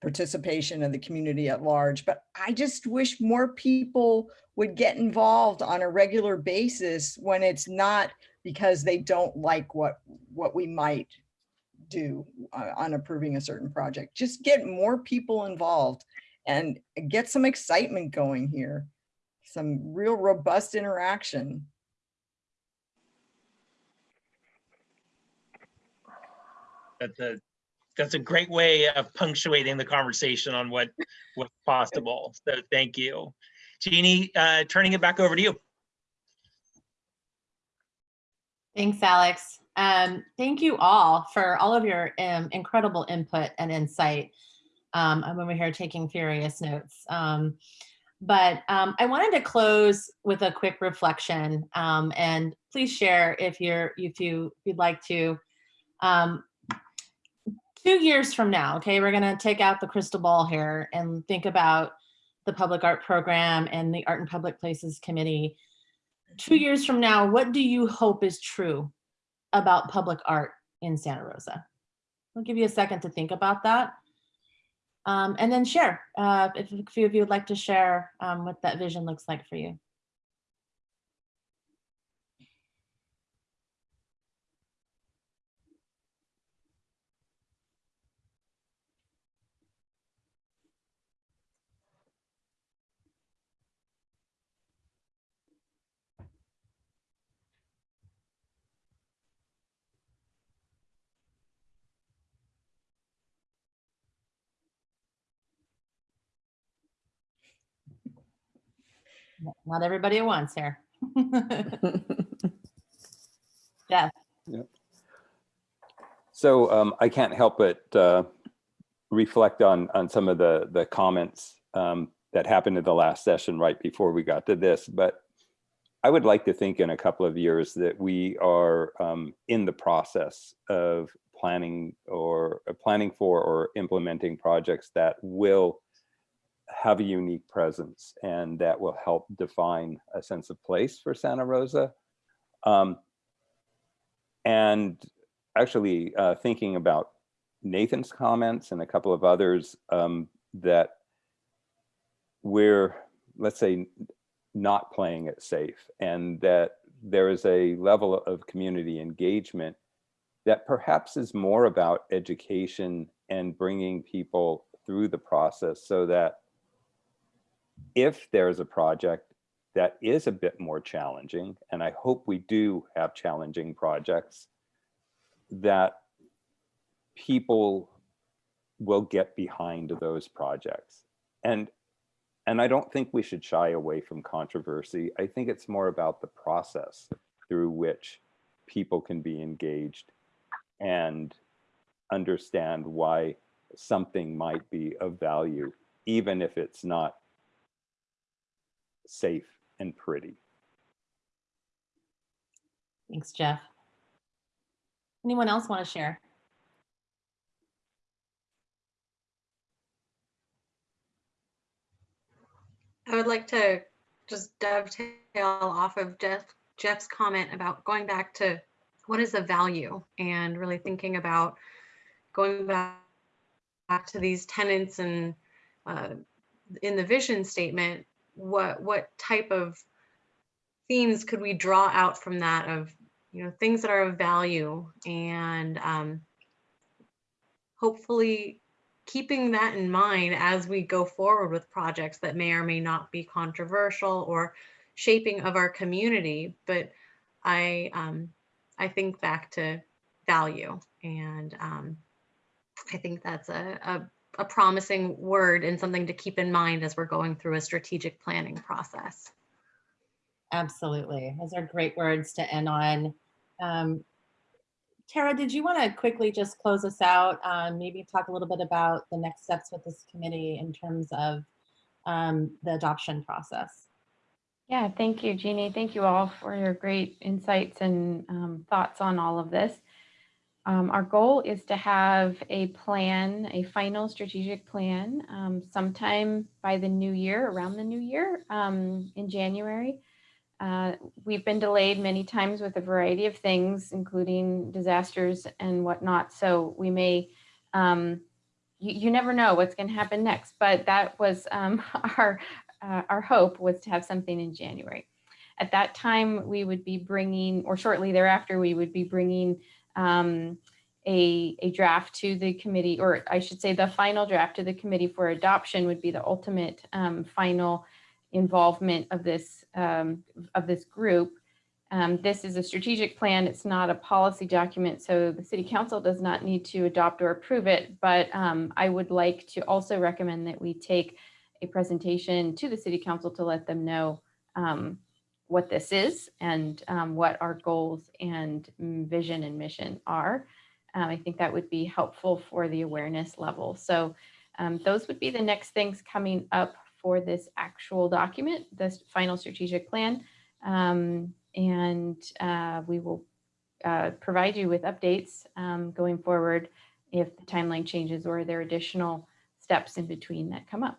participation of the community at large. But I just wish more people would get involved on a regular basis when it's not because they don't like what, what we might do uh, on approving a certain project. Just get more people involved and get some excitement going here. Some real robust interaction. That's a, that's a great way of punctuating the conversation on what, what's possible. So thank you. Jeannie, uh, turning it back over to you. Thanks, Alex. Um, thank you all for all of your um, incredible input and insight. Um, I'm over here taking furious notes. Um, but um, I wanted to close with a quick reflection um, and please share if you're if you if you'd like to. Um, two years from now, okay, we're gonna take out the crystal ball here and think about the public art program and the Art and Public Places Committee. Two years from now, what do you hope is true about public art in Santa Rosa? I'll give you a second to think about that. Um, and then share, uh, if a few of you would like to share um, what that vision looks like for you. Not everybody at once here. [LAUGHS] Jeff. So um, I can't help but uh, reflect on on some of the the comments um, that happened in the last session right before we got to this. But I would like to think in a couple of years that we are um, in the process of planning or uh, planning for or implementing projects that will have a unique presence and that will help define a sense of place for Santa Rosa. Um, and actually uh, thinking about Nathan's comments and a couple of others um, that we're, let's say, not playing it safe and that there is a level of community engagement that perhaps is more about education and bringing people through the process so that if there's a project that is a bit more challenging, and I hope we do have challenging projects, that people will get behind those projects. And, and I don't think we should shy away from controversy. I think it's more about the process through which people can be engaged and understand why something might be of value, even if it's not safe and pretty. Thanks, Jeff. Anyone else want to share? I would like to just dovetail off of Jeff, Jeff's comment about going back to what is the value and really thinking about going back, back to these tenants and uh, in the vision statement, what what type of themes could we draw out from that of you know things that are of value and um, hopefully keeping that in mind as we go forward with projects that may or may not be controversial or shaping of our community but i um, i think back to value and um, i think that's a, a a promising word and something to keep in mind as we're going through a strategic planning process. Absolutely. Those are great words to end on. Um, Tara, did you want to quickly just close us out? Um, maybe talk a little bit about the next steps with this committee in terms of um, the adoption process. Yeah, thank you, Jeannie. Thank you all for your great insights and um, thoughts on all of this. Um, our goal is to have a plan, a final strategic plan, um, sometime by the new year, around the new year um, in January. Uh, we've been delayed many times with a variety of things, including disasters and whatnot. So we may, um, you, you, never know what's going to happen next. But that was um, [LAUGHS] our uh, our hope was to have something in January. At that time, we would be bringing, or shortly thereafter, we would be bringing um, a, a draft to the committee, or I should say the final draft to the committee for adoption would be the ultimate um, final involvement of this, um, of this group. Um, This is a strategic plan. It's not a policy document, so the city council does not need to adopt or approve it. But um, I would like to also recommend that we take a presentation to the city council to let them know um, what this is and um, what our goals and vision and mission are. Um, I think that would be helpful for the awareness level. So um, those would be the next things coming up for this actual document, this final strategic plan. Um, and uh, we will uh, provide you with updates um, going forward if the timeline changes or there are additional steps in between that come up.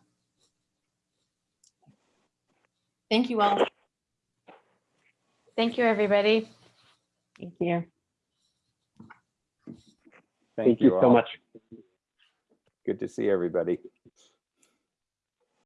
Thank you all. Thank you, everybody. Thank you. Thank Thank you you so much. Good to see everybody.